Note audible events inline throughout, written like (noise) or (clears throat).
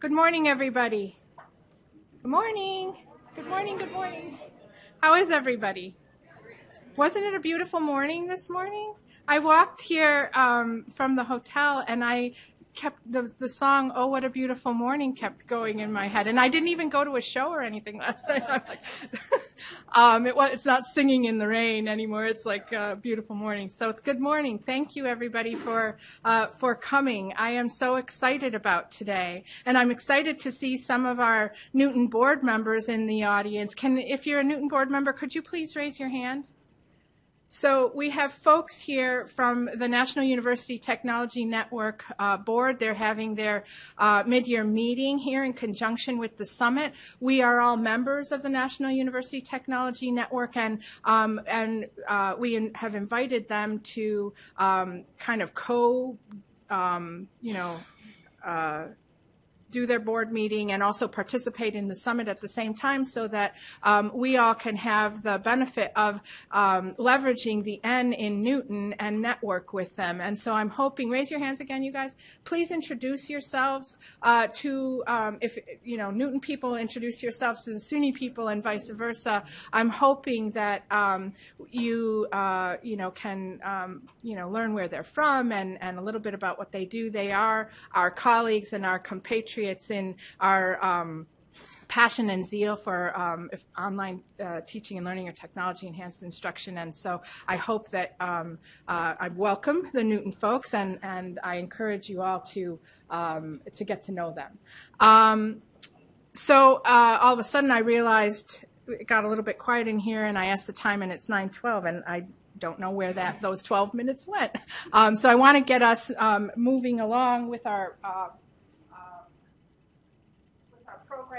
Good morning, everybody. Good morning. Good morning, good morning. How is everybody? Wasn't it a beautiful morning this morning? I walked here um, from the hotel and I kept the, the song "Oh What a Beautiful Morning" kept going in my head, and I didn't even go to a show or anything last night. I'm (laughs) like, um, it, it's not singing in the rain anymore. It's like a beautiful morning. So good morning. Thank you everybody for uh, for coming. I am so excited about today, and I'm excited to see some of our Newton board members in the audience. Can, if you're a Newton board member, could you please raise your hand? So we have folks here from the National University Technology Network uh, Board. They're having their uh, mid-year meeting here in conjunction with the summit. We are all members of the National University Technology Network, and um, and uh, we have invited them to um, kind of co, um, you know uh, do their board meeting and also participate in the summit at the same time so that um, we all can have the benefit of um, leveraging the N in Newton and network with them. And so I'm hoping, raise your hands again, you guys. Please introduce yourselves uh, to, um, if, you know, Newton people introduce yourselves to the SUNY people and vice versa. I'm hoping that um, you, uh, you know, can, um, you know, learn where they're from and, and a little bit about what they do. They are our colleagues and our compatriots patriots in our um, passion and zeal for um, online uh, teaching and learning or technology enhanced instruction. And so I hope that um, uh, I welcome the Newton folks and, and I encourage you all to, um, to get to know them. Um, so uh, all of a sudden I realized it got a little bit quiet in here and I asked the time and it's 9.12 and I don't know where that those 12 minutes went. Um, so I want to get us um, moving along with our uh,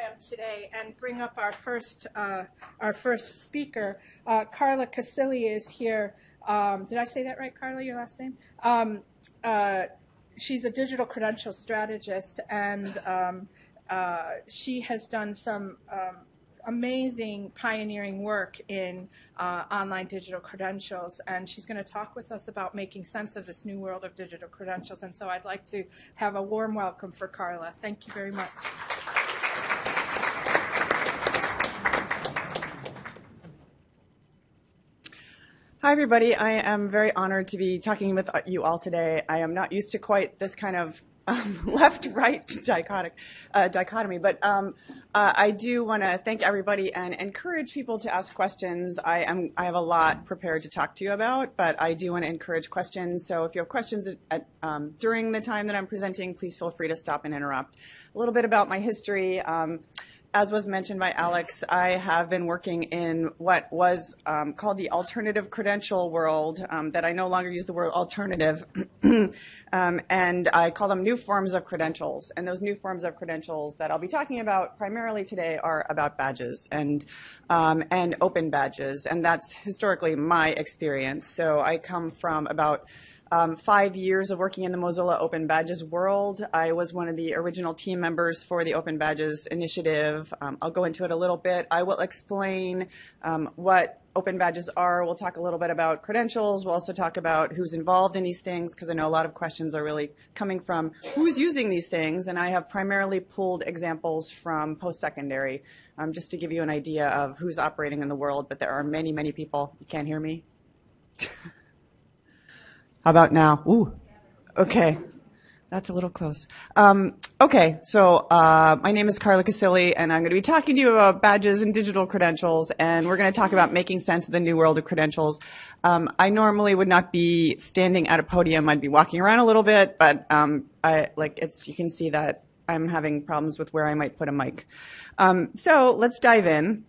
program today and bring up our first uh, our first speaker. Uh, Carla Casilli is here. Um, did I say that right, Carla? Your last name? Um, uh, she's a digital credential strategist, and um, uh, she has done some um, amazing pioneering work in uh, online digital credentials, and she's going to talk with us about making sense of this new world of digital credentials. And so I'd like to have a warm welcome for Carla. Thank you very much. Hi, everybody. I am very honored to be talking with you all today. I am not used to quite this kind of um, (laughs) left-right dichotic, uh, dichotomy, but um, uh, I do want to thank everybody and encourage people to ask questions. I am I have a lot prepared to talk to you about, but I do want to encourage questions. So if you have questions at, at, um, during the time that I'm presenting, please feel free to stop and interrupt. A little bit about my history. As was mentioned by Alex, I have been working in what was um, called the alternative credential world, um, that I no longer use the word alternative, (clears throat) um, and I call them new forms of credentials. And those new forms of credentials that I'll be talking about primarily today are about badges and, um, and open badges, and that's historically my experience. So I come from about um, five years of working in the Mozilla Open Badges world. I was one of the original team members for the Open Badges initiative. Um, I'll go into it a little bit. I will explain um, what Open Badges are. We'll talk a little bit about credentials. We'll also talk about who's involved in these things because I know a lot of questions are really coming from who's using these things. And I have primarily pulled examples from post-secondary um, just to give you an idea of who's operating in the world. But there are many, many people. You can't hear me? (laughs) How about now? Ooh, okay. That's a little close. Um, okay, so uh, my name is Carla Casilli, and I'm going to be talking to you about badges and digital credentials, and we're going to talk about making sense of the new world of credentials. Um, I normally would not be standing at a podium; I'd be walking around a little bit, but um, I like it's. You can see that I'm having problems with where I might put a mic. Um, so let's dive in.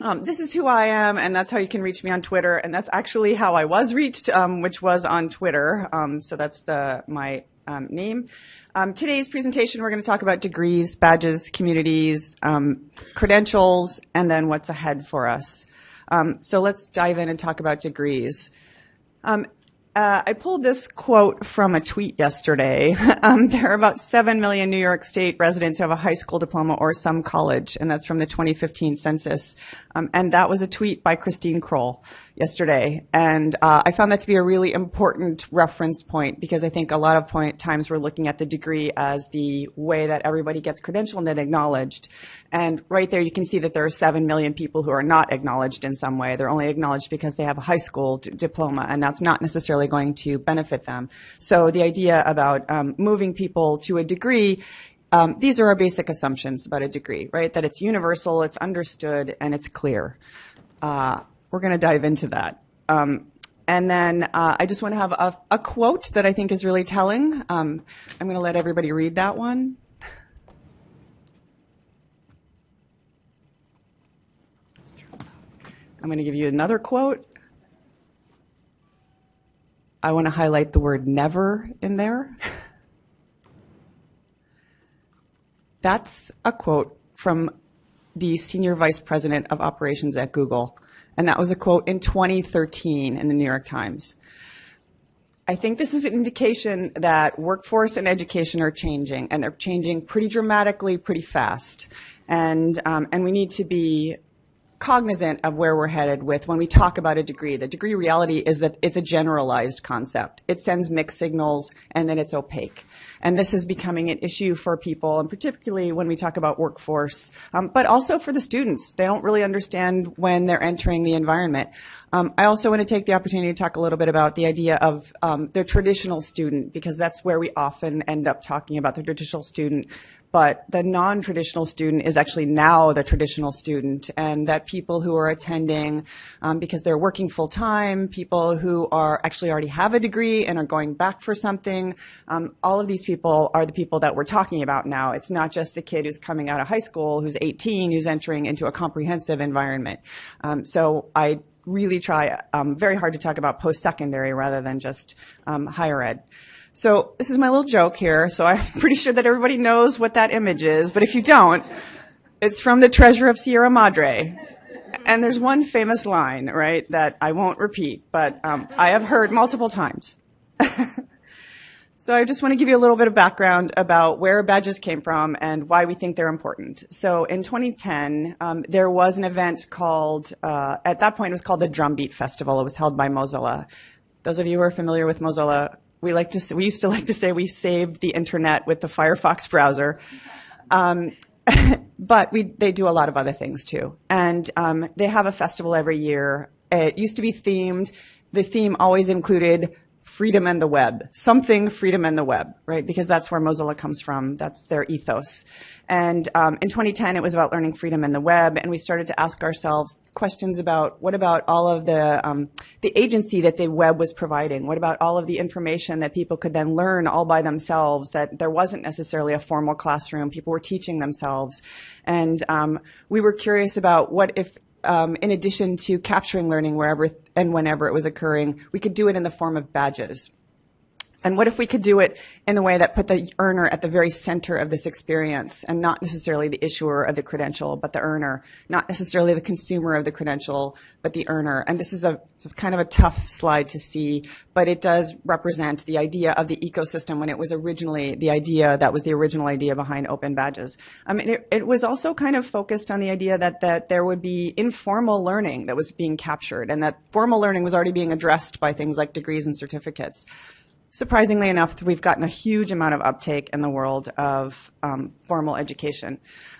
Um, this is who I am, and that's how you can reach me on Twitter. And that's actually how I was reached, um, which was on Twitter. Um, so that's the my um, name. Um, today's presentation, we're going to talk about degrees, badges, communities, um, credentials, and then what's ahead for us. so let's dive in and talk about degrees. Um, uh, I pulled this quote from a tweet yesterday. (laughs) Um, there are about 7 million New York State residents who have a high school diploma or some college, and that's from the 2015 census. Um, and that was a tweet by Christine Kroll. Yesterday, and uh, I found that to be a really important reference point because I think a lot of point, times we're looking at the degree as the way that everybody gets credentialed and acknowledged. And right there, you can see that there are seven million people who are not acknowledged in some way. They're only acknowledged because they have a high school diploma, and that's not necessarily going to benefit them. So the idea about um, moving people to a degree um, these are our basic assumptions about a degree, right? That it's universal, it's understood, and it's clear. Uh, we're going to dive into that. Um, and then uh, I just want to have a, a, quote that I think is really telling. Um, I'm going to let everybody read that one. I'm going to give you another quote. I want to highlight the word never in there. That's a quote from the senior vice president of operations at Google. And that was a quote in 2013 in the New York Times. I think this is an indication that workforce and education are changing, and they're changing pretty dramatically, pretty fast. And, um, and we need to be cognizant of where we're headed with when we talk about a degree. The degree reality is that it's a generalized concept. It sends mixed signals and then it's opaque. And this is becoming an issue for people, and particularly when we talk about workforce, um, but also for the students. They don't really understand when they're entering the environment. Um, I also want to take the opportunity to talk a little bit about the idea of um, the traditional student, because that's where we often end up talking about the traditional student but the non-traditional student is actually now the traditional student and that people who are attending um, because they're working full time, people who are actually already have a degree and are going back for something, um, all of these people are the people that we're talking about now. It's not just the kid who's coming out of high school, who's 18, who's entering into a comprehensive environment. Um, so I really try um, very hard to talk about post-secondary rather than just um, higher ed. So this is my little joke here. So I'm (laughs) pretty sure that everybody knows what that image is. But if you don't, it's from the Treasure of Sierra Madre. And there's one famous line, right, that I won't repeat, but um, I have heard multiple times. (laughs) so I just want to give you a little bit of background about where badges came from and why we think they're important. So in 2010, um, there was an event called, uh, at that point it was called the Drumbeat Festival. It was held by Mozilla. Those of you who are familiar with Mozilla we like to we used to like to say we saved the internet with the Firefox browser. Um, (laughs) but we, they do a lot of other things too. And um, they have a festival every year. It used to be themed. The theme always included freedom and the web, something freedom and the web, right? Because that's where Mozilla comes from. That's their ethos. And um, in 2010, it was about learning freedom and the web, and we started to ask ourselves questions about what about all of the um, the agency that the web was providing? What about all of the information that people could then learn all by themselves? That there wasn't necessarily a formal classroom; people were teaching themselves, and um, we were curious about what if um, in addition to capturing learning wherever and whenever it was occurring, we could do it in the form of badges. And what if we could do it in a way that put the earner at the very center of this experience and not necessarily the issuer of the credential, but the earner, not necessarily the consumer of the credential, but the earner. And this is a, kind of a tough slide to see, but it does represent the idea of the ecosystem when it was originally the idea that was the original idea behind open badges. I mean, it, it was also kind of focused on the idea that, that there would be informal learning that was being captured and that formal learning was already being addressed by things like degrees and certificates surprisingly enough, we've gotten a huge amount of uptake in the world of um, formal education.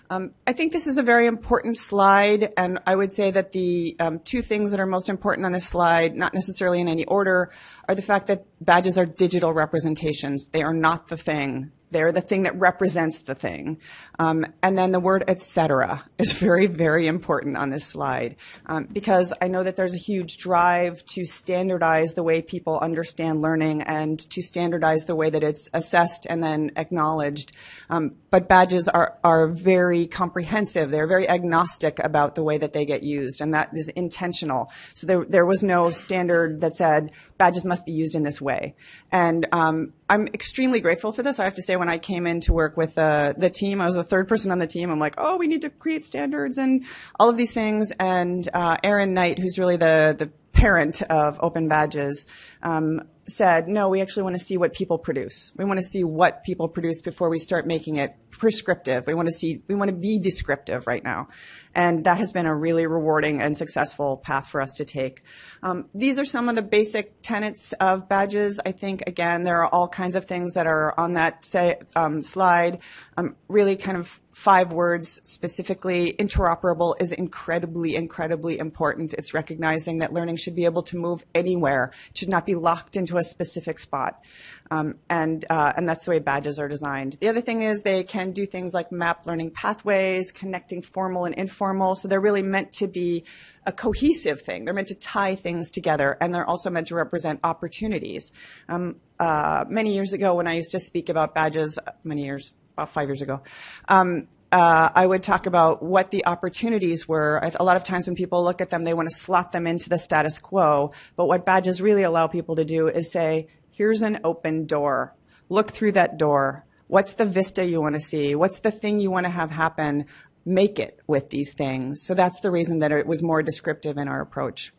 Um, I think this is a very important slide, and I would say that the um, two things that are most important on this slide, not necessarily in any order, are the fact that badges are digital representations. They are not the thing they're the thing that represents the thing. Um, and then the word etc. is (laughs) very, very important on this slide um, because I know that there's a huge drive to standardize the way people understand learning and to standardize the way that it's assessed and then acknowledged. Um, but badges are, are very comprehensive. They're very agnostic about the way that they get used, and that is intentional. So there, there was no standard that said badges must be used in this way. And um, I'm extremely grateful for this. I have to say, when I came in to work with uh, the team, I was the third person on the team. I'm like, oh, we need to create standards and all of these things. And uh, Erin Knight, who's really the the parent of Open Badges, um, said, no, we actually want to see what people produce. We want to see what people produce before we start making it prescriptive. We want to see, we want to be descriptive right now. And that has been a really rewarding and successful path for us to take. Um, these are some of the basic tenets of badges. I think, again, there are all kinds of things that are on that say, um, slide. Um, really kind of five words specifically. Interoperable is incredibly, incredibly important. It's recognizing that learning should be able to move anywhere. It should not be locked into a specific spot. Um, and, uh, and that's the way badges are designed. The other thing is they can do things like map learning pathways, connecting formal and informal. So they're really meant to be a cohesive thing. They're meant to tie things together, and they're also meant to represent opportunities. Um, uh, many years ago, when I used to speak about badges, many years, about five years ago, um, uh, I would talk about what the opportunities were. A lot of times when people look at them, they want to slot them into the status quo. But what badges really allow people to do is say, here's an open door. Look through that door. What's the vista you want to see? What's the thing you want to have happen? Make it with these things. So that's the reason that it was more descriptive in our approach.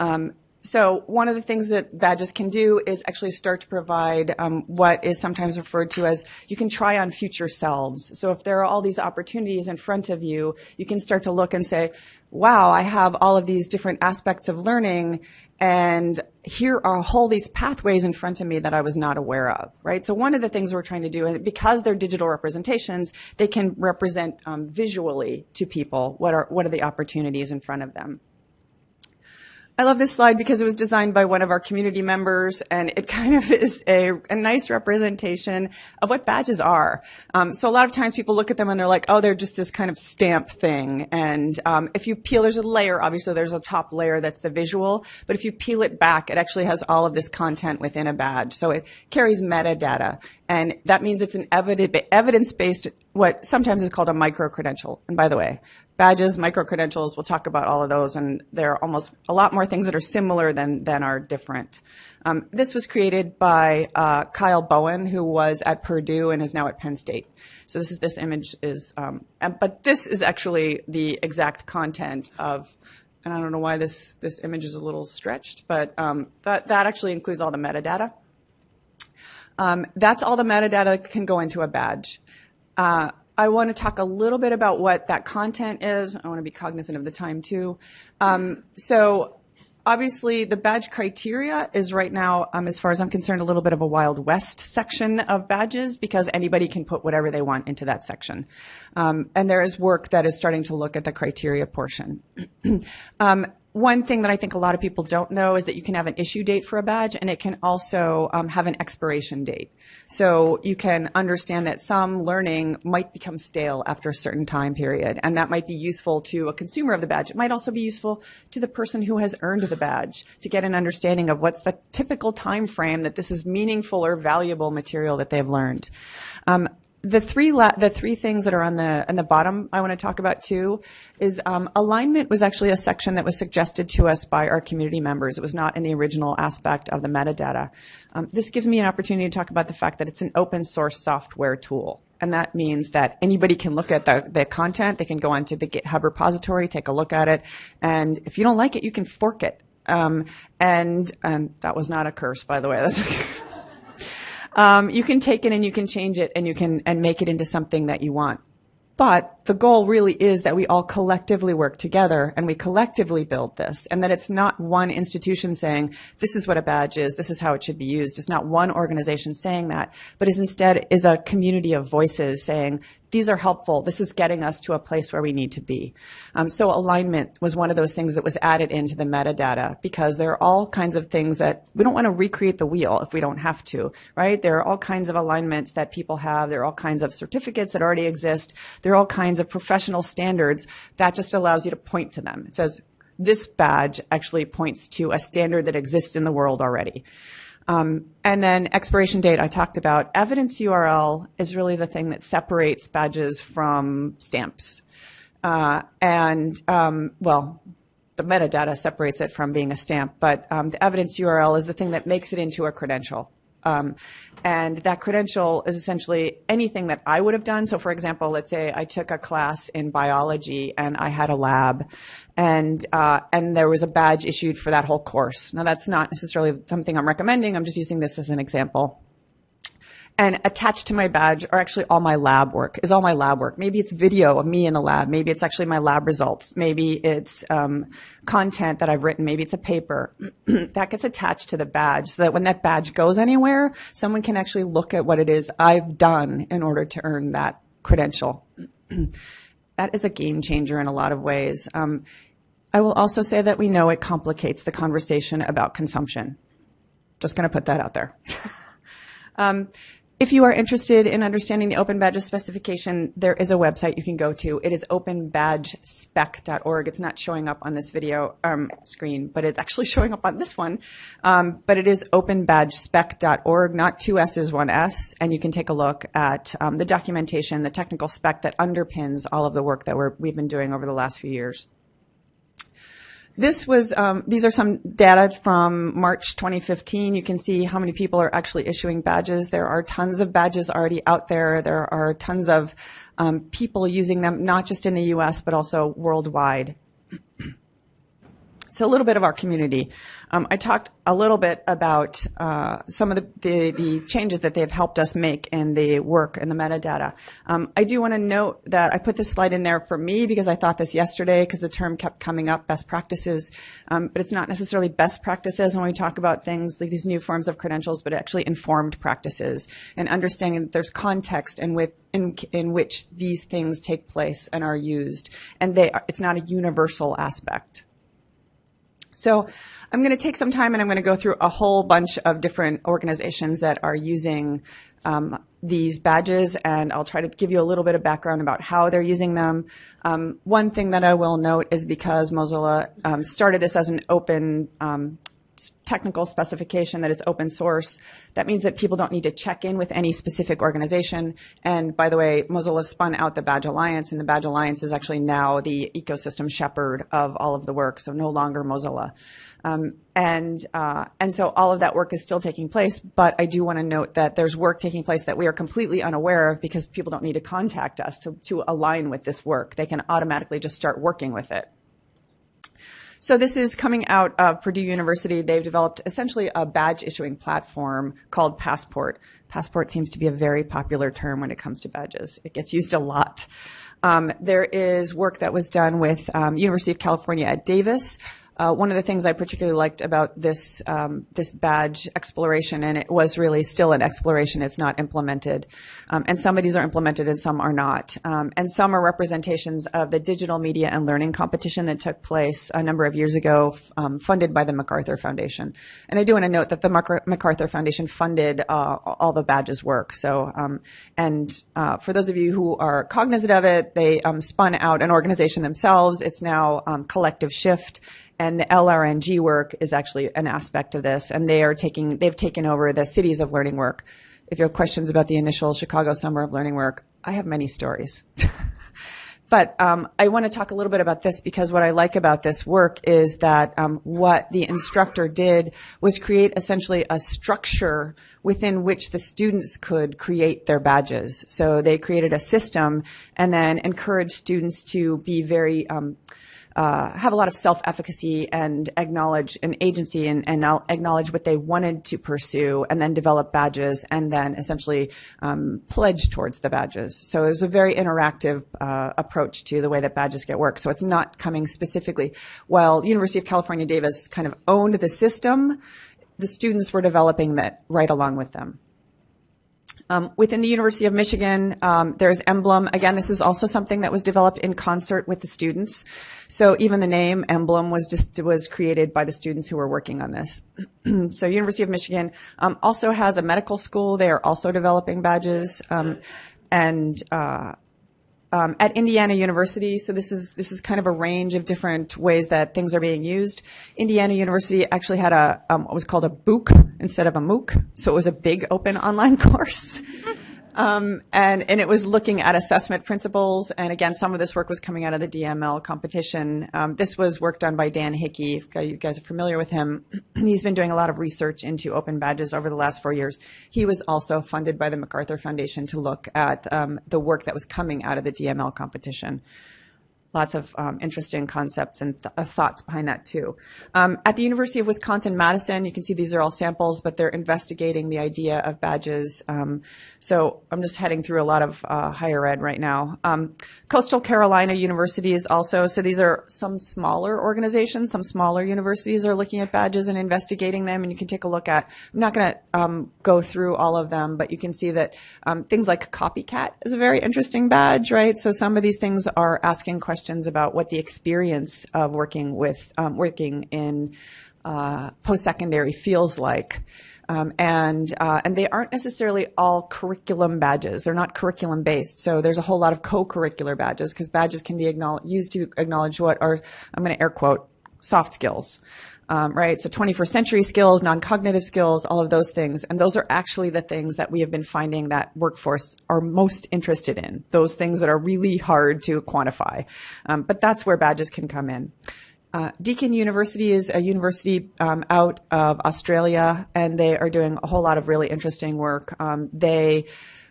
Um, so one of the things that badges can do is actually start to provide um, what is sometimes referred to as you can try on future selves. So if there are all these opportunities in front of you, you can start to look and say, wow, I have all of these different aspects of learning and here are all these pathways in front of me that I was not aware of, right? So one of the things we're trying to do, because they're digital representations, they can represent um, visually to people what are, what are the opportunities in front of them. I love this slide because it was designed by one of our community members and it (laughs) kind of is a, a nice representation of what badges are. Um, so a lot of times people look at them and they're like, oh, they're just this kind of stamp thing. And um, if you peel, there's a layer, obviously there's a top layer that's the visual, but if you peel it back, it actually has all of this content within a badge. So it carries metadata. And that means it's an evidence-based, what sometimes is called a micro-credential. And by the way, badges, micro-credentials, we'll talk about all of those, and there are almost a lot more things that are similar than, than are different. Um, this was created by uh, Kyle Bowen, who was at Purdue and is now at Penn State. So this is this image is, um, but this is actually the exact content of and I don't know why this, this image is a little stretched, but um, that, that actually includes all the metadata. Um, that's all the metadata that can go into a badge. Uh, I want to talk a little bit about what that content is. I want to be cognizant of the time too. Um, so obviously the badge criteria is right now, um, as far as I'm concerned, a little bit of a Wild West section of badges because anybody can put whatever they want into that section. Um, and there is work that is starting to look at the criteria portion. (clears throat) um, one thing that I think a lot of people don't know is that you can have an issue date for a badge and it can also um, have an expiration date. So you can understand that some learning might become stale after a certain time period and that might be useful to a consumer of the badge. It might also be useful to the person who has earned the badge to get an understanding of what's the typical time frame that this is meaningful or valuable material that they've learned. Um, the three la- the three things that are on the on the bottom I want to talk about too is um, alignment was actually a section that was suggested to us by our community members. It was not in the original aspect of the metadata. Um, this gives me an opportunity to talk about the fact that it's an open source software tool. And that means that anybody can look at the, the content. They can go onto the GitHub repository, take a look at it. And if you don't like it, you can fork it. Um, and, and that was not a curse, by the way. (laughs) That's um, you can take it and you can change it and you can and make it into something that you want. But the goal really is that we all collectively work together and we collectively build this and that it's not one institution saying, this is what a badge is, this is how it should be used. It's not one organization saying that, but is instead is a community of voices saying, these are helpful. This is getting us to a place where we need to be. Um, so alignment was one of those things that was added into the metadata because there are all kinds of things that we don't want to recreate the wheel if we don't have to, right? There are all kinds of alignments that people have. There are all kinds of certificates that already exist. There are all kinds of professional standards that just allows you to point to them. It says, this badge actually points to a standard that exists in the world already. Um, and then expiration date I talked about. Evidence URL is really the thing that separates badges from stamps. Uh, and, um, well, the metadata separates it from being a stamp, but um, the evidence URL is the thing that makes it into a credential. Um, and that credential is essentially anything that I would have done. So, for example, let's say I took a class in biology and I had a lab, and uh, and there was a badge issued for that whole course. Now, that's not necessarily something I'm recommending. I'm just using this as an example. And attached to my badge are actually all my lab work, is all my lab work. Maybe it's video of me in the lab. Maybe it's actually my lab results. Maybe it's um, content that I've written. Maybe it's a paper. (clears throat) that gets attached to the badge so that when that badge goes anywhere, someone can actually look at what it is I've done in order to earn that credential. (clears throat) that is a game changer in a lot of ways. Um, I will also say that we know it complicates the conversation about consumption. Just going to put that out there. (laughs) um, if you are interested in understanding the Open Badges specification, there is a website you can go to. It is openbadgespec.org. It's not showing up on this video um, screen, but it's actually (laughs) showing up on this one. Um, but it is openbadgespec.org, not two S's, one S. And you can take a look at um, the documentation, the technical spec that underpins all of the work that we've been doing over the last few years. This was, um, these are some data from March 2015. You can see how many people are actually issuing badges. There are tons of badges already out there. There are tons of um, people using them, not just in the US, but also worldwide. So a little bit of our community. Um, I talked a little bit about uh, some of the, the, the, changes that they've helped us make in the work and the metadata. Um, I do want to note that I put this slide in there for me because I thought this yesterday because the term kept coming up, best practices. Um, but it's not necessarily best practices when we talk about things like these new forms of credentials, but actually informed practices and understanding that there's context and with in, in which these things take place and are used. And they, it's not a universal aspect. So I'm going to take some time and I'm going to go through a whole bunch of different organizations that are using um, these badges and I'll try to give you a little bit of background about how they're using them. Um, one thing that I will note is because Mozilla um, started this as an open um, technical specification that it's open source. That means that people don't need to check in with any specific organization. And by the way, Mozilla spun out the Badge Alliance, and the Badge Alliance is actually now the ecosystem shepherd of all of the work, so no longer Mozilla. Um, and uh, and so all of that work is still taking place. But I do want to note that there's work taking place that we are completely unaware of because people don't need to contact us to, to align with this work. They can automatically just start working with it. So this is coming out of Purdue University. They've developed essentially a badge issuing platform called Passport. Passport seems to be a very popular term when it comes to badges. It gets used a lot. Um, there is work that was done with um, University of California at Davis uh, one of the things I particularly liked about this um, this badge exploration, and it was really still an exploration. It's not implemented, um, and some of these are implemented and some are not. Um, and some are representations of the digital media and learning competition that took place a number of years ago, um, funded by the MacArthur Foundation. And I do want to note that the MacArthur Foundation funded uh, all the badges work. So, um, and uh, for those of you who are cognizant of it, they um, spun out an organization themselves. It's now Collective Shift and the LRNG work is actually an aspect of this, and they are taking they've taken over the cities of learning work. If you have questions about the initial Chicago Summer of Learning Work, I have many stories. (laughs) But um, I want to talk a little bit about this because what I like about this work is that um, what the instructor did was create essentially a structure within which the students could create their badges. So they created a system and then encouraged students to be very um, uh, have a lot of self-efficacy and acknowledge an agency and, and acknowledge what they wanted to pursue and then develop badges and then essentially um, pledge towards the badges. So it was a very interactive uh, approach to the way that badges get work. So it's not coming specifically. While University of California Davis kind of owned the system, the students were developing that right along with them. Um, within the University of Michigan, um, there's Emblem. Again, this is also something that was developed in concert with the students. So even the name Emblem was just was created by the students who were working on this. (clears throat) so University of Michigan um, also has a medical school. They are also developing badges. Um, and uh, um, at Indiana University, so this is this is kind of a range of different ways that things are being used. Indiana University actually had a um, what was called a BOOC instead of a MOOC, so it was a big open online (laughs) course. Um, and, and it was looking at assessment principles. And again, some of this work was coming out of the DML competition. Um, this was work done by Dan Hickey. If you guys are familiar with him, (clears throat) he's been doing a lot of research into open badges over the last four years. He was also funded by the MacArthur Foundation to look at um, the work that was coming out of the DML competition lots of um, interesting concepts and th- uh, thoughts behind that too. Um, at the University of Wisconsin Madison, you can see these are all samples, but they're investigating the idea of badges. Um, so I'm just heading through a lot of uh, higher ed right now. Um, Coastal Carolina University is also so these are some smaller organizations, some smaller universities are looking at badges and investigating them, and you can take a look at. I'm not going to um, go through all of them, but you can see that um, things like copycat is a very interesting badge, right? So some of these things are asking questions questions about what the experience of working with um, working in uh, post-secondary feels like. Um, and uh, and they aren't necessarily all curriculum badges. They're not curriculum based. So there's a whole lot of co-curricular badges because badges can be used to acknowledge what are I'm going to air quote soft skills um, right? So 21st century skills, non-cognitive skills, all of those things. And those are actually the things that we have been finding that workforce are most interested in, those things that are really hard to quantify. Um, but that's where badges can come in. Uh, Deakin University is a university um, out of Australia, and they are doing a whole lot of really interesting work. Um, they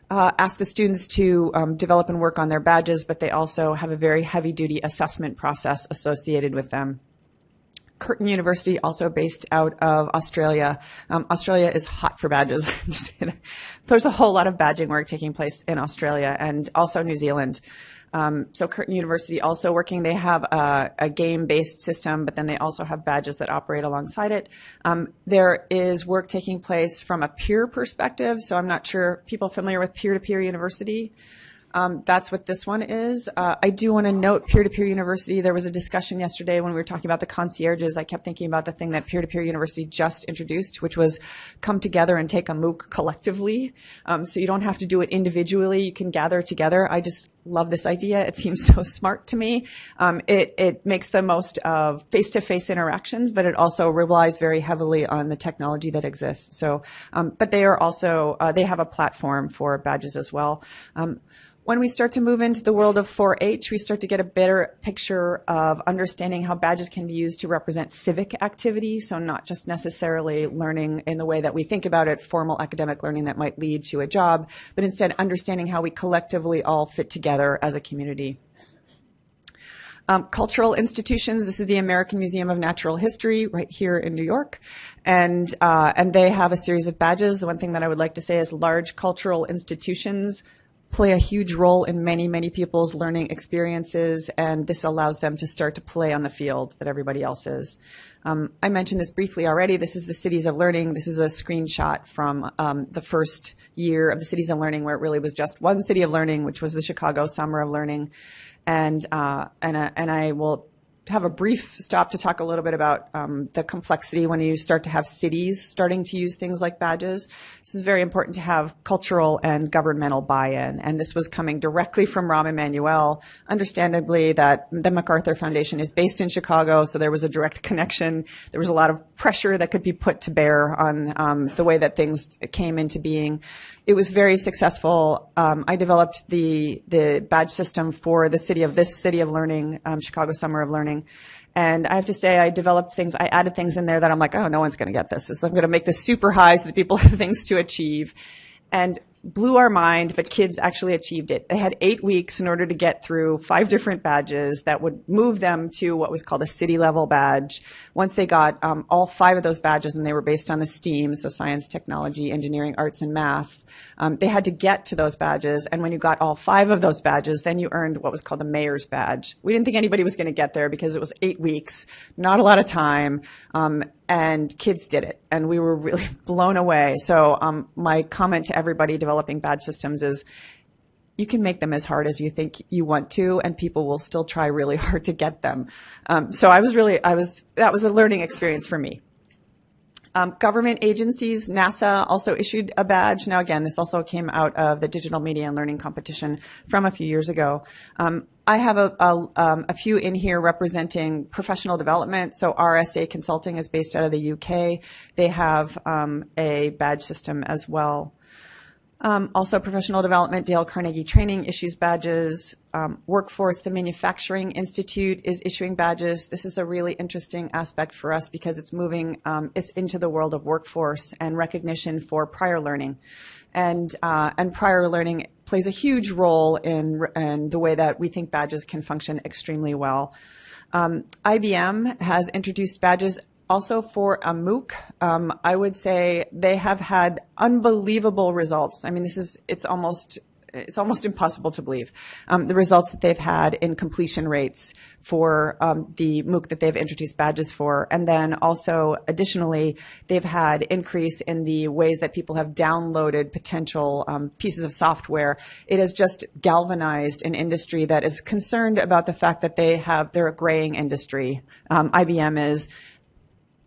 uh, ask the students to um, develop and work on their badges, but they also have a very heavy duty assessment process associated with them. Curtin University, also based out of Australia. Um, Australia is hot for badges. (laughs) There's a whole lot of badging work taking place in Australia and also New Zealand. Um, so Curtin University also working, they have a, a game-based system, but then they also have badges that operate alongside it. Um, there is work taking place from a peer perspective. So I'm not sure people familiar with peer-to-peer university. Um, that's what this one is. Uh, I do want to note peer-to-peer university. There was a discussion yesterday when we were talking about the concierges. I kept thinking about the thing that peer-to-peer university just introduced, which was come together and take a MOOC collectively. Um, so you don't have to do it individually. You can gather together. I just love this idea. It seems (laughs) so smart to me. Um, it, it makes the most of face-to-face interactions, but it also relies very heavily on the technology that exists. So, um, but they are also, uh, they have a platform for badges as well. Um, when we start to move into the world of 4-H, we start to get a better picture of understanding how badges can be used to represent civic activity. So not just necessarily learning in the way that we think about it, formal academic learning that might lead to a job, but instead understanding how we collectively all fit together as a community. Um, cultural institutions. This is the American Museum of Natural History right here in New York, and uh, and they have a series of badges. The one thing that I would like to say is large cultural institutions play a huge role in many, many people's learning experiences, and this allows them to start to play on the field that everybody else is. Um, I mentioned this briefly already. This is the Cities of Learning. This is a screenshot from um, the first year of the Cities of Learning, where it really was just one City of Learning, which was the Chicago Summer of Learning, and uh, and uh, and I will have a brief stop to talk a little bit about um, the complexity when you start to have cities starting to use things like badges. This is very important to have cultural and governmental buy-in, and this was coming directly from Rahm Emanuel. Understandably, that the MacArthur Foundation is based in Chicago, so there was a direct connection. There was a lot of pressure that could be put to bear on um, the way that things came into being. It was very successful. Um, I developed the the badge system for the city of this city of learning, um, Chicago Summer of Learning. And I have to say, I developed things, I added things in there that I'm like, oh, no one's going to get this. So I'm going to make this super high so that people have (laughs) things to achieve. And blew our mind, but kids actually achieved it. They had eight weeks in order to get through five different badges that would move them to what was called a city level badge. Once they got um, all five of those badges, and they were based on the STEAM, so science, technology, engineering, arts, and math, um, they had to get to those badges. And when you got all five of those badges, then you earned what was called the mayor's badge. We didn't think anybody was going to get there because it was eight weeks, not a lot of time. Um, and kids did it, and we were really (laughs) blown away. So um, my comment to everybody badge systems is, you can make them as hard as you think you want to, and people will still try really (laughs) hard to get them. Um, so I was really, I was that was a learning experience for me. Um, government agencies, NASA also issued a badge. Now, again, this also came out of the Digital Media and Learning Competition from a few years ago. Um, I have a, a, um, a, few in here representing professional development. So RSA Consulting is based out of the UK. They have um, a badge system as well. Um, also, professional development, Dale Carnegie Training issues badges. Um, workforce, the Manufacturing Institute is issuing badges. This is a really interesting aspect for us because it's moving um, it's into the world of workforce and recognition for prior learning. And, uh, and prior learning plays a huge role in, in the way that we think badges can function extremely well. Um, IBM has introduced badges also for a MOOC, um, I would say they have had unbelievable results. I mean, this is, it's almost, it's almost impossible to believe um, the results that they've had in completion rates for um, the MOOC that they've introduced badges for. And then also additionally, they've had increase in the ways that people have downloaded potential um, pieces of software. It has just galvanized an industry that is concerned about the fact that they have, they're a graying industry. Um, IBM is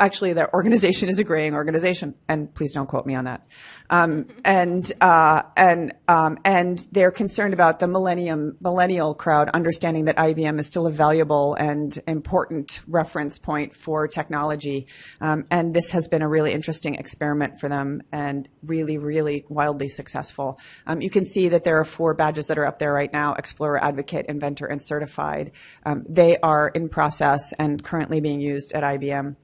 actually their organization is a graying organization, and please don't quote me on that. Um, and uh, and um, and they're concerned about the millennium millennial crowd understanding that IBM is still a valuable and important reference point for technology. Um, and this has been a really interesting experiment for them, and really, really wildly successful. Um, you can see that there are four badges that are up there right now: Explorer, Advocate, Inventor, and Certified. Um, they are in process and currently being used at IBM.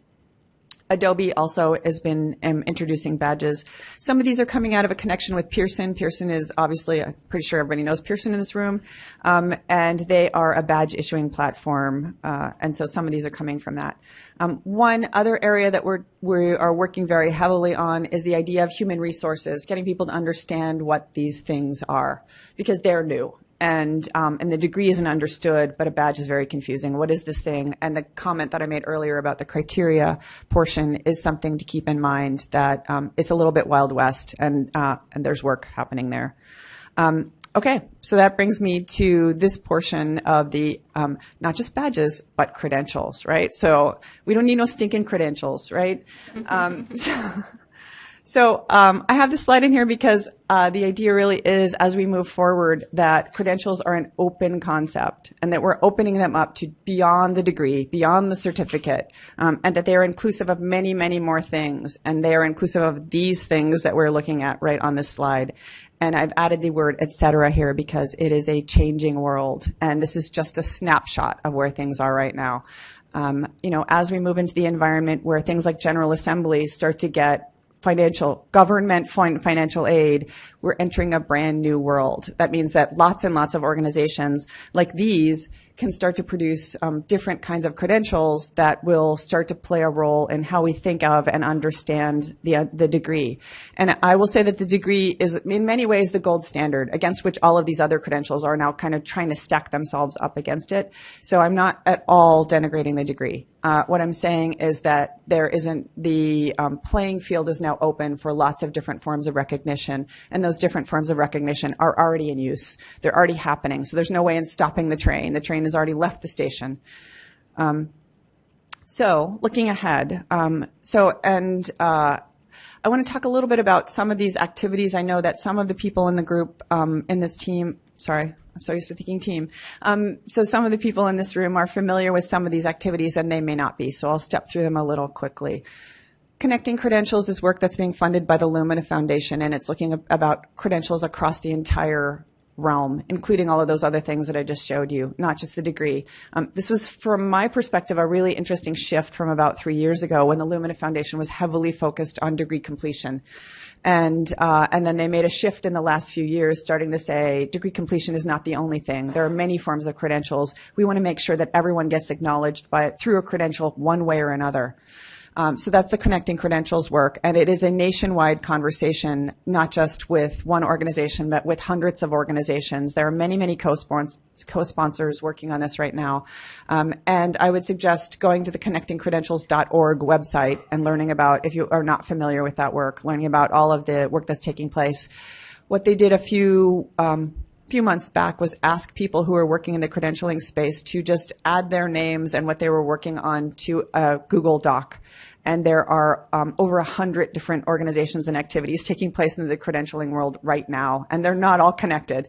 Adobe also has been um, introducing badges. Some of these are coming out of a connection with Pearson. Pearson is obviously, I'm pretty sure everybody knows Pearson in this room, um, and they are a badge issuing platform, uh, and so some of these are coming from that. Um, one other area that we're, we are working very heavily on is the idea of human resources, getting people to understand what these things are, because they're new and um, and the degree isn't understood, but a badge is very confusing. What is this thing? And the comment that I made earlier about the criteria portion is something to keep in mind that um, it's a little bit wild west, and uh, and there's work happening there. Um, okay, so that brings me to this portion of the um, not just badges but credentials, right? So we don't need no stinking credentials, right? (laughs) Um, (laughs) so, so um, I have this slide in here because uh, the idea really is, as we move forward, that credentials are an open concept, and that we're opening them up to beyond the degree, beyond the certificate, um, and that they are inclusive of many, many more things, and they are inclusive of these things that we're looking at right on this slide. And I've added the word et cetera here because it is a changing world, and this is just a snapshot of where things are right now. Um, you know, as we move into the environment where things like General Assembly start to get financial government financial aid, we're entering a brand new world. That means that lots and lots of organizations like these can start to produce um, different kinds of credentials that will start to play a role in how we think of and understand the, uh, the degree. And I will say that the degree is in many ways the gold standard against which all of these other credentials are now kind of trying to stack themselves up against it. So I'm not at all denigrating the degree. Uh, what I'm saying is that there isn't the um, playing field is now open for lots of different forms of recognition, and those different forms of recognition are already in use. They're already happening. So there's no way in stopping the train. The train has already left the station. Um, so looking ahead, um, so and uh, I want to talk a little bit about some of these activities. I know that some of the people in the group um, in this team, sorry, I'm so used to thinking team. Um, so some of the people in this room are familiar with some of these activities and they may not be. So I'll step through them a little quickly. Connecting Credentials is work that's being funded by the Lumina Foundation and it's looking about credentials across the entire realm, including all of those other things that I just showed you, not just the degree. Um, this was, from my perspective, a really interesting shift from about three years ago when the Lumina Foundation was heavily focused on degree completion. And, uh, and then they made a shift in the last few years, starting to say degree completion is not the only thing. There are many forms of credentials. We want to make sure that everyone gets acknowledged by through a credential one way or another. Um, so that's the connecting credentials work, and it is a nationwide conversation, not just with one organization, but with hundreds of organizations. There are many, many co-sponsors working on this right now, um, and I would suggest going to the connectingcredentials.org website and learning about, if you are not familiar with that work, learning about all of the work that's taking place. What they did a few um, few months back was ask people who are working in the credentialing space to just add their names and what they were working on to a Google Doc. And there are um, over a hundred different organizations and activities taking place in the credentialing world right now, and they're not all connected.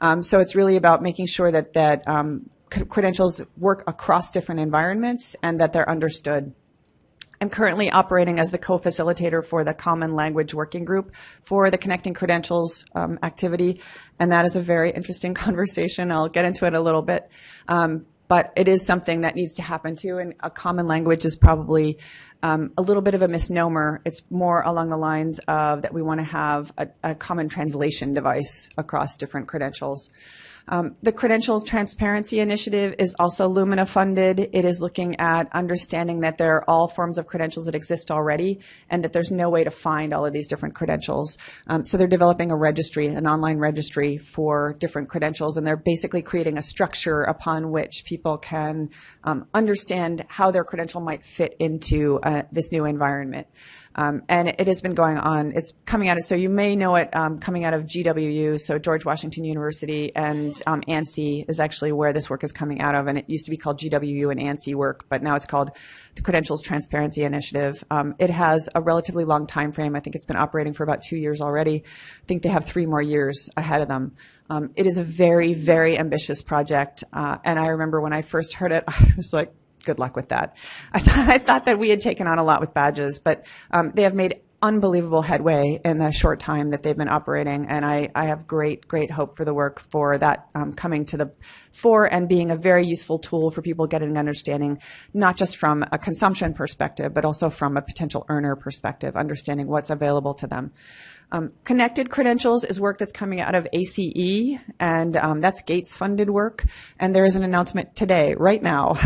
Um, so it's really about making sure that that um, credentials work across different environments and that they're understood I'm currently operating as the co-facilitator for the Common Language Working Group for the Connecting Credentials um, activity, and that is a very interesting (laughs) conversation. I'll get into it a little bit. Um, but it is something that needs to happen too, and a common language is probably um, a little bit of a misnomer. It's more along the lines of that we want to have a, a common translation device across different credentials. Um, the Credentials Transparency Initiative is also Lumina funded. It is looking at understanding that there are all forms of credentials that exist already and that there's no way to find all of these different credentials. Um, so they're developing a registry, an online registry for different credentials, and they're basically creating a structure upon which people can um, understand how their credential might fit into uh, this new environment. Um, and it has been going on. It's coming out of, so you may know it um, coming out of GWU, so George Washington University, and um, ANSI is actually where this work is coming out of. And it used to be called GWU and ANSI work, but now it's called the Credentials Transparency Initiative. Um, it has a relatively long time frame. I think it's been operating for about two years already. I think they have three more years ahead of them. Um, it is a very, very ambitious project. Uh, and I remember when I first heard it, (laughs) I was like, good luck with that. (laughs) I, I thought that we had taken on a lot with badges, but um, they have made unbelievable headway in the short time that they've been operating, and I, I have great, great hope for the work for that um, coming to the fore and being a very useful tool for people getting understanding, not just from a consumption perspective, but also from a potential earner perspective, understanding what's available to them. Um, connected credentials is work that's coming out of ACE, and um, that's Gates funded work. And there is an announcement today, right now,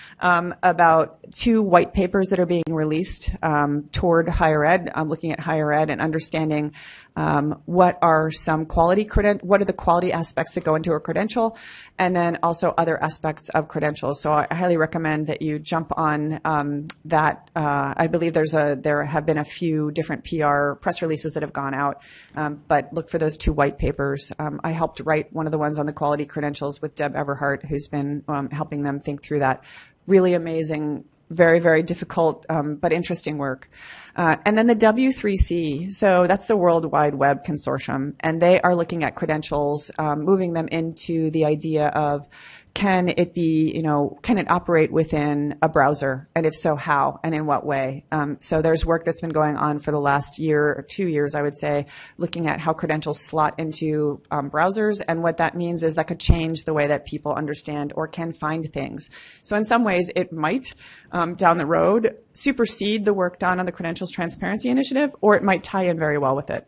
(laughs) um, about two white papers that are being released um, toward higher ed. I'm looking at higher ed and understanding um, what are some quality creden- what are the quality aspects that go into a credential, and then also other aspects of credentials. So I highly recommend that you jump on um, that. Uh, I believe there's a there have been a few different PR press releases that have gone out, um, but look for those two white papers. Um, I helped write one of the ones on the quality credentials with Deb Everhart, who's been um, helping them think through that really amazing very, very difficult um, but interesting work. Uh, and then the W3C, so that's the World Wide Web Consortium, and they are looking at credentials, um, moving them into the idea of can it be, you know, can it operate within a browser? And if so, how and in what way? Um, so there's work that's been going on for the last year or two years, I would say, looking at how credentials slot into um, browsers. And what that means is that could change the way that people understand or can find things. So in some ways, it might, um, down the road, supersede the work done on the Credentials Transparency Initiative, or it might tie in very well with it.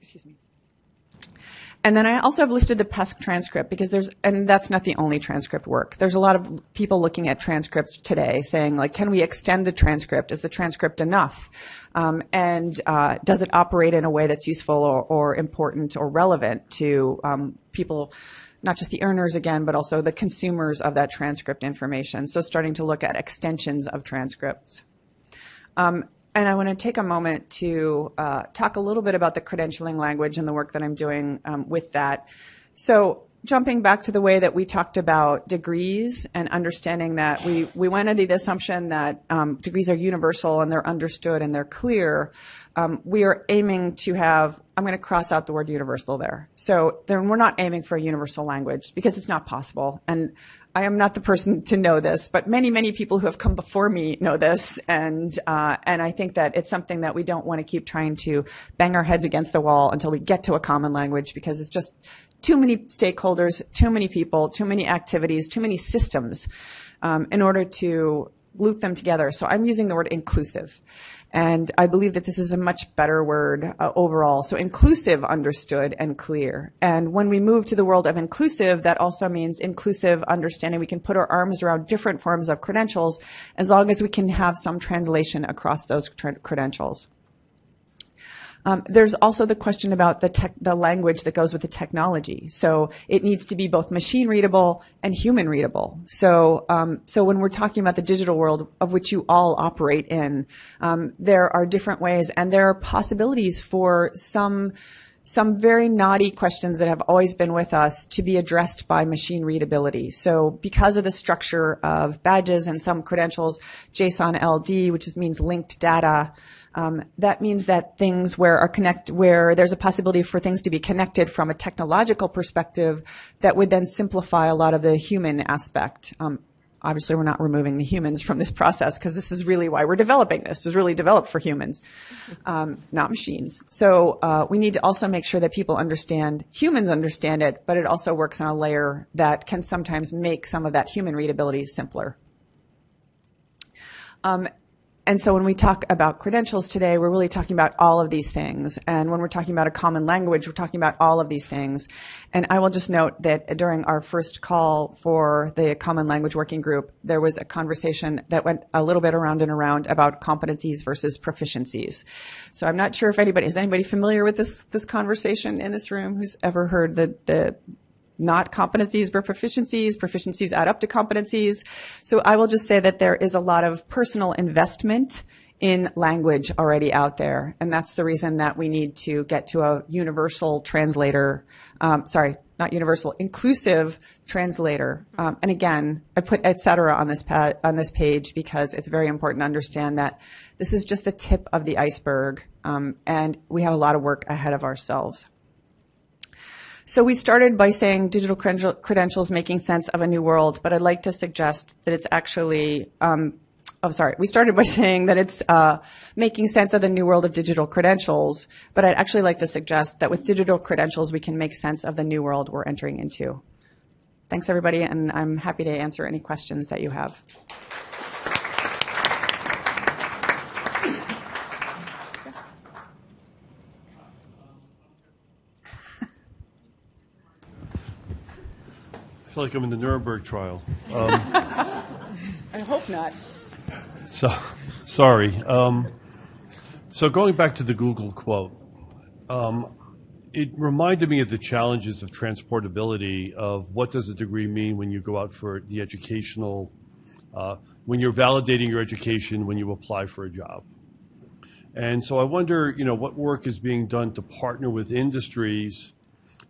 Excuse me. And then I also have listed the PESC transcript because there's, and that's not the only transcript work. There's a lot of people looking at transcripts today saying like, can we extend the transcript? Is the transcript enough? Um, and uh, does it operate in a way that's useful or, or important or relevant to um, people? not just the earners again, but also the consumers of that transcript information. So starting to look at extensions of transcripts. Um, and I want to take a moment to uh, talk a little bit about the credentialing language and the work that I'm doing um, with that. So jumping back to the way that we talked about degrees and understanding that we, we went under the assumption that um, degrees are universal and they're understood and they're clear, um, we are aiming to have, I'm going to cross out the word universal there. So then we're not aiming for a universal language because it's not possible. And I am not the person to know this, but many, many people who have come before me know this, and uh, and I think that it's something that we don't want to keep trying to bang our heads against the wall until we get to a common language because it's just too many stakeholders, too many people, too many activities, too many systems um, in order to loop them together. So I'm using the word inclusive. And I believe that this is a much better word uh, overall. So inclusive, understood, and clear. And when we move to the world of inclusive, that also means inclusive understanding. We can put our arms around different forms of credentials as long as we can have some translation across those credentials. Um, there's also the question about the, tech, the language that goes with the technology. So it needs to be both machine readable and human readable. So, um, so when we're talking about the digital world of which you all operate in, um, there are different ways and there are possibilities for some some very knotty questions that have always been with us to be addressed by machine readability. So because of the structure of badges and some credentials, JSON LD, which means linked data, um, that means that things where are connect where there's a possibility for things to be connected from a technological perspective that would then simplify a lot of the human aspect. Um, obviously we're not removing the humans from this process because this is really why we're developing this. It's really developed for humans, um, not machines. So uh, we need to also make sure that people understand, humans understand it, but it also works on a layer that can sometimes make some of that human readability simpler. Um, and so when we talk about credentials today, we're really talking about all of these things. And when we're talking about a common language, we're talking about all of these things. And I will just note that during our first call for the Common Language Working Group, there was a conversation that went a little bit around and around about competencies versus proficiencies. So I'm not sure if anybody, is anybody familiar with this, this conversation in this room who's ever heard the, the not competencies but proficiencies. Proficiencies add up to competencies. So I will just say that there is a lot of personal investment in language already out there. And that's the reason that we need to get to a universal translator, um, sorry, not universal, inclusive translator. Um, and again, I put et cetera on this, on this page because it's very important to understand that this is just the tip of the iceberg. Um, and we have a lot of work ahead of ourselves. So we started by saying digital credentials making sense of a new world, but I'd like to suggest that it's actually, um, oh, sorry. We started by (laughs) saying that it's uh, making sense of the new world of digital credentials, but I'd actually like to suggest that with digital credentials, we can make sense of the new world we're entering into. Thanks, everybody, and I'm happy to answer any questions that you have. Feel like I'm in the Nuremberg trial. Um, (laughs) I hope not. So, sorry. Um, so going back to the Google quote, um, it reminded me of the challenges of transportability of what does a degree mean when you go out for the educational, uh, when you're validating your education when you apply for a job. And so I wonder, you know, what work is being done to partner with industries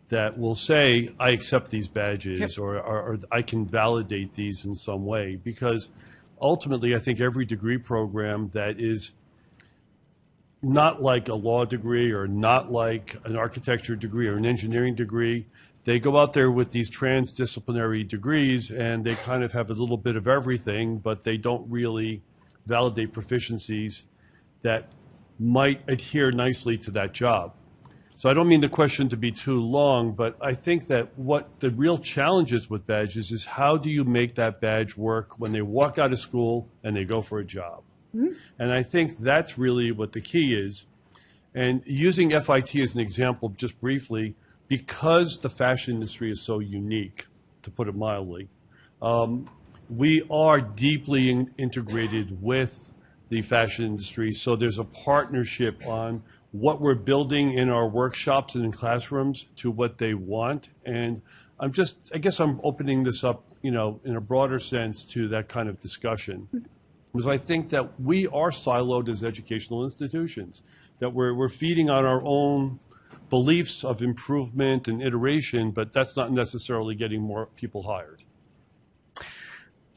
that will say, I accept these badges yep. or, or, or, I can validate these in some way. Because ultimately, I think every degree program that is not like a law degree or not like an architecture degree or an engineering degree, they go out there with these transdisciplinary degrees and they kind of have a little bit of everything, but they don't really validate proficiencies that might adhere nicely to that job. So I don't mean the question to be too long, but I think that what the real challenge is with badges is how do you make that badge work when they walk out of school and they go for a job? Mm-hmm. And I think that's really what the key is. And using FIT as an example, just briefly, because the fashion industry is so unique, to put it mildly, um, we are deeply in- integrated with the fashion industry. So there's a partnership on what we're building in our workshops and in classrooms to what they want. And I'm just, I guess I'm opening this up, you know, in a broader sense to that kind of discussion. Because I think that we are siloed as educational institutions, that we're, we're feeding on our own beliefs of improvement and iteration, but that's not necessarily getting more people hired.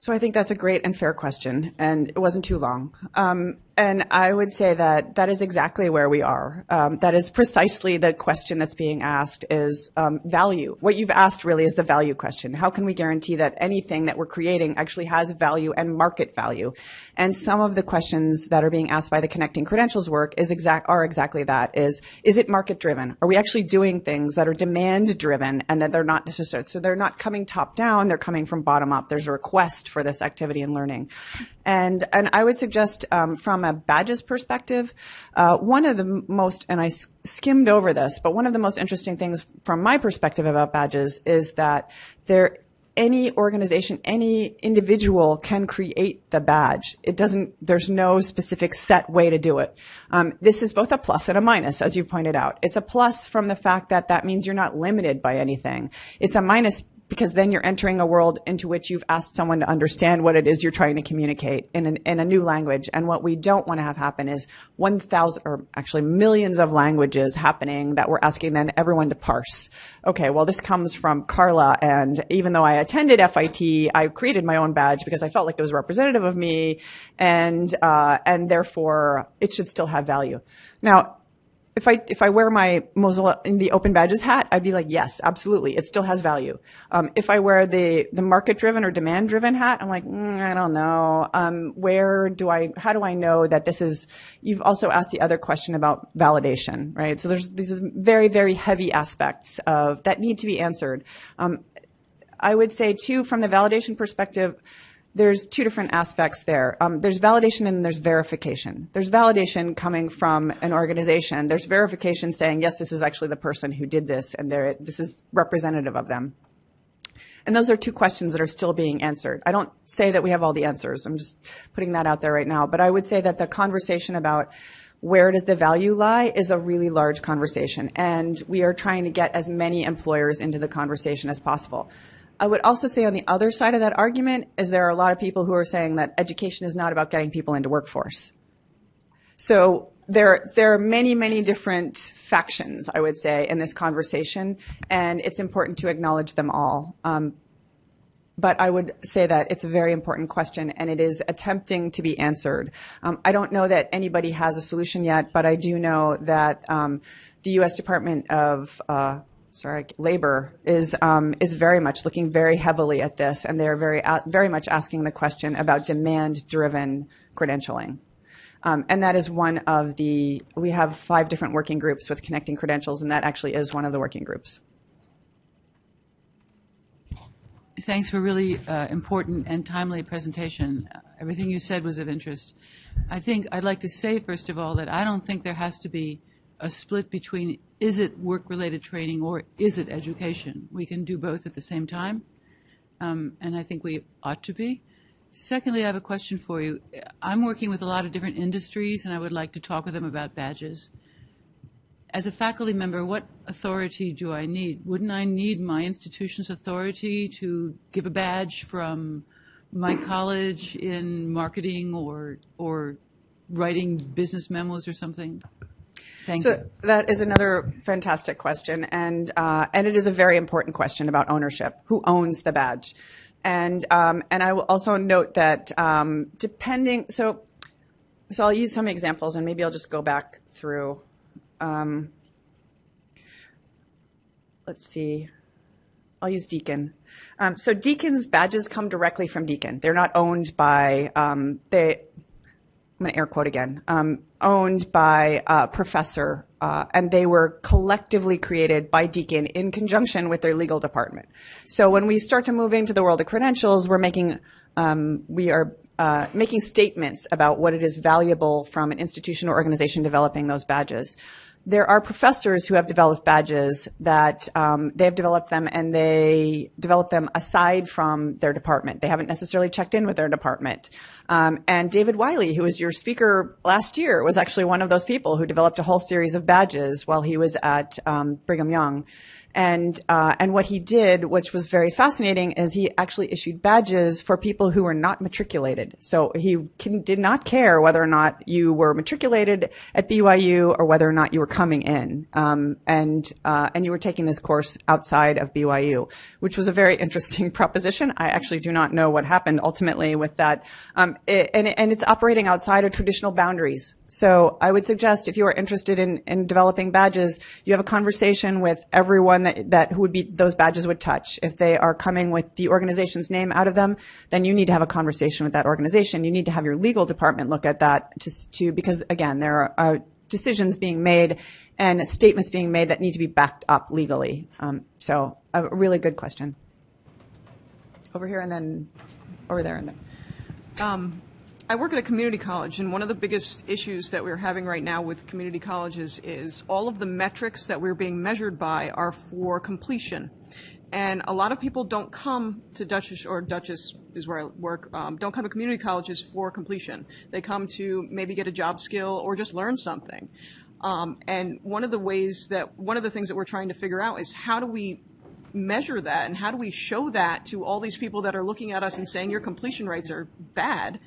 So I think that's a great and fair question, and it wasn't too long. Um, and I would say that that is exactly where we are. Um, that is precisely the question that's being asked is um, value. What you've asked really is the value question. How can we guarantee that anything that we're creating actually has value and market value? And some of the questions that are being asked by the connecting credentials work is exact are exactly that. Is is it market driven? Are we actually doing things that are demand driven and that they're not necessary? So they're not coming top down. They're coming from bottom up. There's a request for this activity and learning. And, and I would suggest um, from a badges perspective, uh, one of the most, and I skimmed over this, but one of the most interesting things from my perspective about badges is that there, any organization, any individual can create the badge. It doesn't, there's no specific set way to do it. Um, this is both a plus and a minus, as you pointed out. It's a plus from the fact that that means you're not limited by anything. It's a minus because then you're entering a world into which you've asked someone to understand what it is you're trying to communicate in, an, in a new language. And what we don't want to have happen is 1,000 or actually millions of languages happening that we're asking then everyone to parse. Okay, well, this comes from Carla. And even though I attended FIT, I created my own badge because I felt like it was representative of me and, uh, and therefore it should still have value. Now, if I if I wear my Mozilla in the open badges hat, I'd be like, yes, absolutely, it still has value. Um, if I wear the the market driven or demand driven hat, I'm like, mm, I don't know. Um, where do I? How do I know that this is? You've also asked the other question about validation, right? So there's these very very heavy aspects of that need to be answered. Um, I would say too, from the validation perspective there's two different aspects there. Um, there's validation and there's verification. There's validation coming from an organization. There's verification saying, yes, this is actually the person who did this and this is representative of them. And those are two questions that are still being answered. I don't say that we have all the answers. I'm just putting that out there right now. But I would say that the conversation about where does the value lie is a really large conversation. And we are trying to get as many employers into the conversation as possible. I would also say on the other side of that argument is there are a lot of people who are saying that education is not about getting people into workforce. So there, there are many, many different factions, I would say, in this conversation, and it's important to acknowledge them all. Um, but I would say that it's a very important question and it is attempting to be answered. Um, I don't know that anybody has a solution yet, but I do know that um, the U.S. Department of uh, sorry, labor is um, is very much looking very heavily at this, and they are very uh, very much asking the question about demand-driven credentialing. Um, and that is one of the we have five different working groups with connecting credentials, and that actually is one of the working groups. Thanks for a really uh, important and timely presentation. Everything you said was of interest. I think I'd like to say, first of all, that I don't think there has to be a split between is it work-related training or is it education? We can do both at the same time, um, and I think we ought to be. Secondly, I have a question for you. I'm working with a lot of different industries, and I would like to talk with them about badges. As a faculty member, what authority do I need? Wouldn't I need my institution's authority to give a badge from my college in marketing or or writing business memos or something? Thank so you. that is another fantastic question, and uh, and it is a very important question about ownership. Who owns the badge? And um, and I will also note that um, depending, so so I'll use some examples, and maybe I'll just go back through. Um, let's see. I'll use Deakin. Um, so Deakin's badges come directly from Deakin. They're not owned by um, they I'm going to air quote again, um, owned by a professor, uh, and they were collectively created by Deakin in conjunction with their legal department. So when we start to move into the world of credentials, we're making, um, we are uh, making statements about what it is valuable from an institution or organization developing those badges there are professors who have developed badges that um, they have developed them and they develop them aside from their department. They haven't necessarily checked in with their department. Um, and David Wiley, who was your speaker last year, was actually one of those people who developed a whole series of badges while he was at um, Brigham Young. And uh, and what he did, which was very fascinating, is he actually issued badges for people who were not matriculated. So he can, did not care whether or not you were matriculated at BYU or whether or not you were coming in, um, and uh, and you were taking this course outside of BYU, which was a very interesting (laughs) proposition. I actually do not know what happened ultimately with that, um, it, and and it's operating outside of traditional boundaries. So I would suggest if you are interested in, in developing badges, you have a conversation with everyone that, that who would be those badges would touch. If they are coming with the organization's name out of them, then you need to have a conversation with that organization. You need to have your legal department look at that to, to because again, there are, are decisions being made and statements being made that need to be backed up legally. Um, so a really good question. Over here and then over there and then. Um, I work at a community college, and one of the biggest issues that we're having right now with community colleges is all of the metrics that we're being measured by are for completion. And a lot of people don't come to Dutchess, or Dutchess is where I work, um, don't come to community colleges for completion. They come to maybe get a job skill or just learn something. Um, and one of the ways that, one of the things that we're trying to figure out is how do we measure that and how do we show that to all these people that are looking at us and saying your completion rates are bad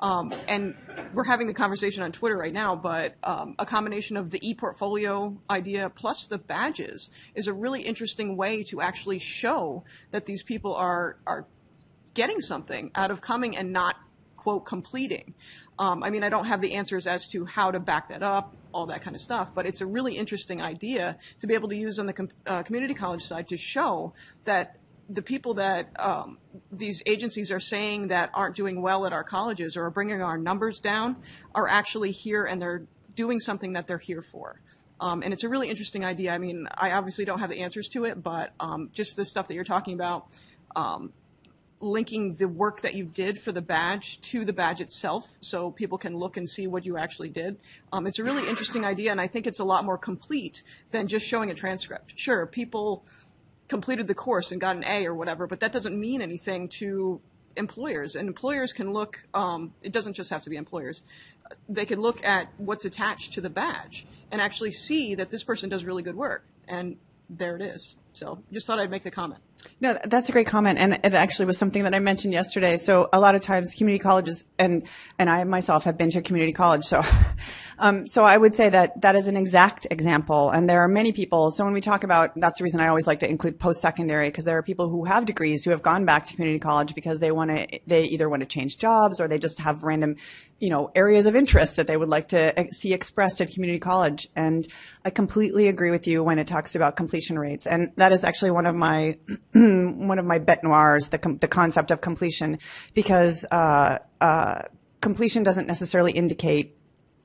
um, and we're having the conversation on Twitter right now, but um, a combination of the e-portfolio idea plus the badges is a really interesting way to actually show that these people are are getting something out of coming and not quote completing. Um, I mean, I don't have the answers as to how to back that up, all that kind of stuff, but it's a really interesting idea to be able to use on the com- uh, community college side to show that the people that um, these agencies are saying that aren't doing well at our colleges or are bringing our numbers down are actually here and they're doing something that they're here for. Um, and it's a really interesting idea. I mean, I obviously don't have the answers to it, but um, just the stuff that you're talking about, um, linking the work that you did for the badge to the badge itself so people can look and see what you actually did. Um, it's a really interesting idea, and I think it's a lot more complete than just showing a transcript. Sure, people completed the course and got an A or whatever, but that doesn't mean anything to employers. And employers can look, um, it doesn't just have to be employers, they can look at what's attached to the badge and actually see that this person does really good work. And there it is. So just thought I'd make the comment. No, that's a great comment, and it actually was something that I mentioned yesterday. So a lot of times, community colleges, and and I myself have been to community college, so (laughs) um, so I would say that that is an exact example. And there are many people. So when we talk about, that's the reason I always like to include post secondary because there are people who have degrees who have gone back to community college because they want to, they either want to change jobs or they just have random you know, areas of interest that they would like to see expressed at community college. And I completely agree with you when it talks about completion rates. And that is actually one of my, (clears throat) one of my bet noirs, the, the concept of completion, because, uh, uh, completion doesn't necessarily indicate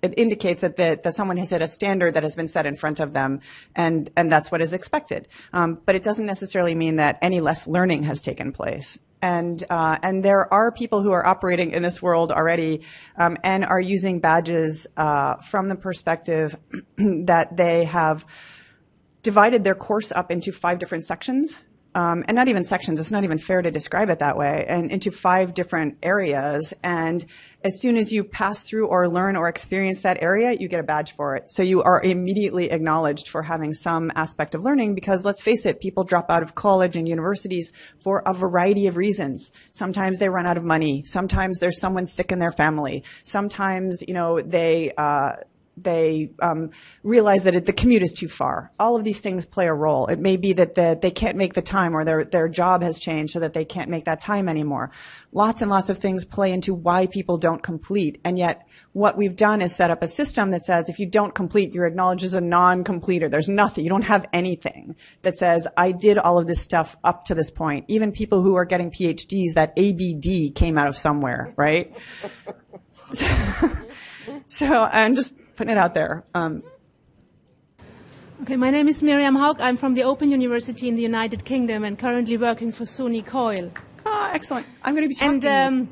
it indicates that, that, that someone has hit a standard that has been set in front of them, and, and that's what is expected. Um, but it doesn't necessarily mean that any less learning has taken place and uh, and there are people who are operating in this world already um, and are using badges uh, from the perspective (clears throat) that they have divided their course up into five different sections um, and not even sections. It's not even fair to describe it that way, and into five different areas. And as soon as you pass through or learn or experience that area, you get a badge for it. So you are immediately acknowledged for having some aspect of learning because let's face it, people drop out of college and universities for a variety of reasons. Sometimes they run out of money. Sometimes there's someone sick in their family. Sometimes, you know, they, uh, they um, realize that it, the commute is too far. All of these things play a role. It may be that the, they can't make the time or their, their job has changed so that they can't make that time anymore. Lots and lots of things play into why people don't complete. And yet what we've done is set up a system that says if you don't complete, you're acknowledged as a non-completer. There's nothing. You don't have anything that says I did all of this stuff up to this point. Even people who are getting PhDs, that ABD came out of somewhere, right? (laughs) so, (laughs) so I'm just putting it out there. Um, okay, my name is Miriam Haug. I'm from the Open University in the United Kingdom and currently working for SUNY Coil. Ah, excellent. I'm going to be talking. And um,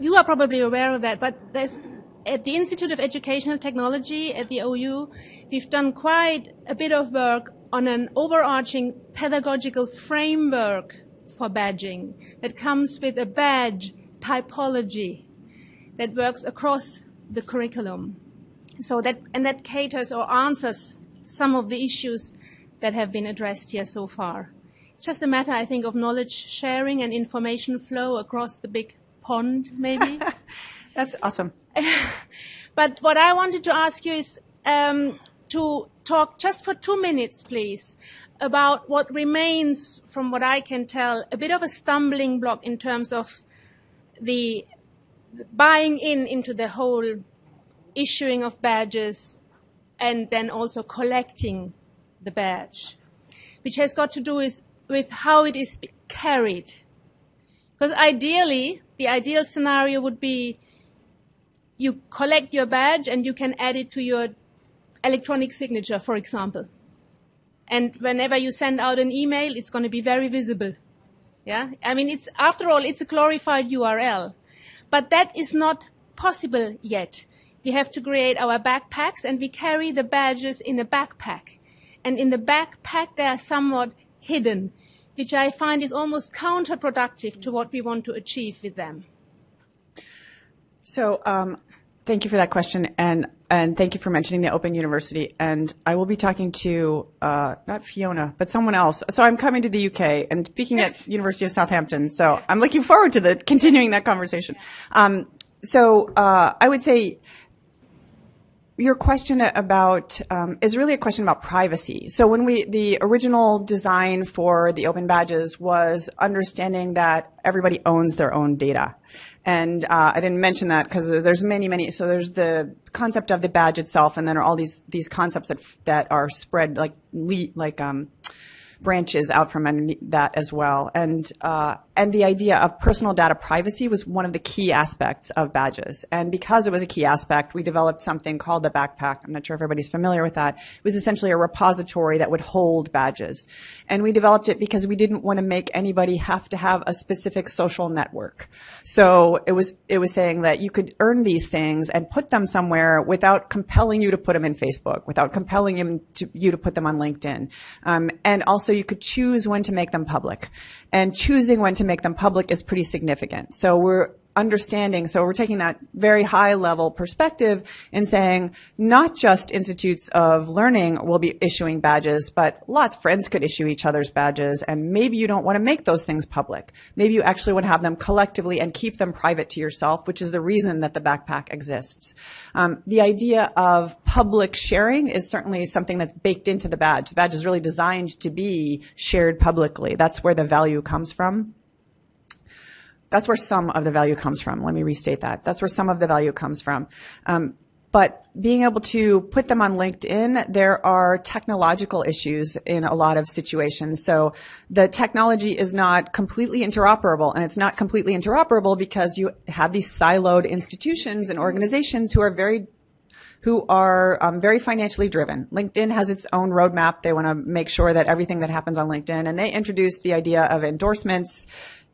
you are probably aware of that, but there's at the Institute of Educational Technology at the OU, we've done quite a bit of work on an overarching pedagogical framework for badging that comes with a badge typology that works across the curriculum. So that, and that caters or answers some of the issues that have been addressed here so far. It's just a matter, I think, of knowledge sharing and information flow across the big pond, maybe. (laughs) That's awesome. (laughs) but what I wanted to ask you is um, to talk just for two minutes, please, about what remains, from what I can tell, a bit of a stumbling block in terms of the buying in into the whole issuing of badges and then also collecting the badge, which has got to do with, with how it is carried. Because ideally, the ideal scenario would be you collect your badge and you can add it to your electronic signature, for example. And whenever you send out an email, it's going to be very visible. Yeah? I mean, it's, after all, it's a glorified URL. But that is not possible yet. We have to create our backpacks and we carry the badges in a backpack. And in the backpack, they are somewhat hidden, which I find is almost counterproductive to what we want to achieve with them. So, um, thank you for that question, and and thank you for mentioning the Open University. And I will be talking to uh, not Fiona, but someone else. So I'm coming to the UK and speaking at (laughs) University of Southampton. So I'm looking forward to the continuing that conversation. Um, so uh, I would say your question about um, is really a question about privacy. So when we the original design for the open badges was understanding that everybody owns their own data. And uh, I didn't mention that because there's many, many. So there's the concept of the badge itself, and then are all these these concepts that that are spread like like um, branches out from underneath that as well. And uh, and the idea of personal data privacy was one of the key aspects of badges. And because it was a key aspect, we developed something called the backpack. I'm not sure if everybody's familiar with that. It was essentially a repository that would hold badges. And we developed it because we didn't want to make anybody have to have a specific social network. So it was it was saying that you could earn these things and put them somewhere without compelling you to put them in Facebook, without compelling you to, you to put them on LinkedIn. Um, and also you could choose when to make them public. And choosing when to make them public is pretty significant. So we're understanding, so we're taking that very high level perspective and saying not just institutes of learning will be issuing badges, but lots of friends could issue each other's badges and maybe you don't want to make those things public. Maybe you actually want to have them collectively and keep them private to yourself, which is the reason that the backpack exists. Um, the idea of public sharing is certainly something that's baked into the badge. The badge is really designed to be shared publicly. That's where the value comes from that's where some of the value comes from. Let me restate that. That's where some of the value comes from. Um, but being able to put them on LinkedIn, there are technological issues in a lot of situations. So the technology is not completely interoperable, and it's not completely interoperable because you have these siloed institutions and organizations who are very who are um, very financially driven. LinkedIn has its own roadmap. They want to make sure that everything that happens on LinkedIn, and they introduced the idea of endorsements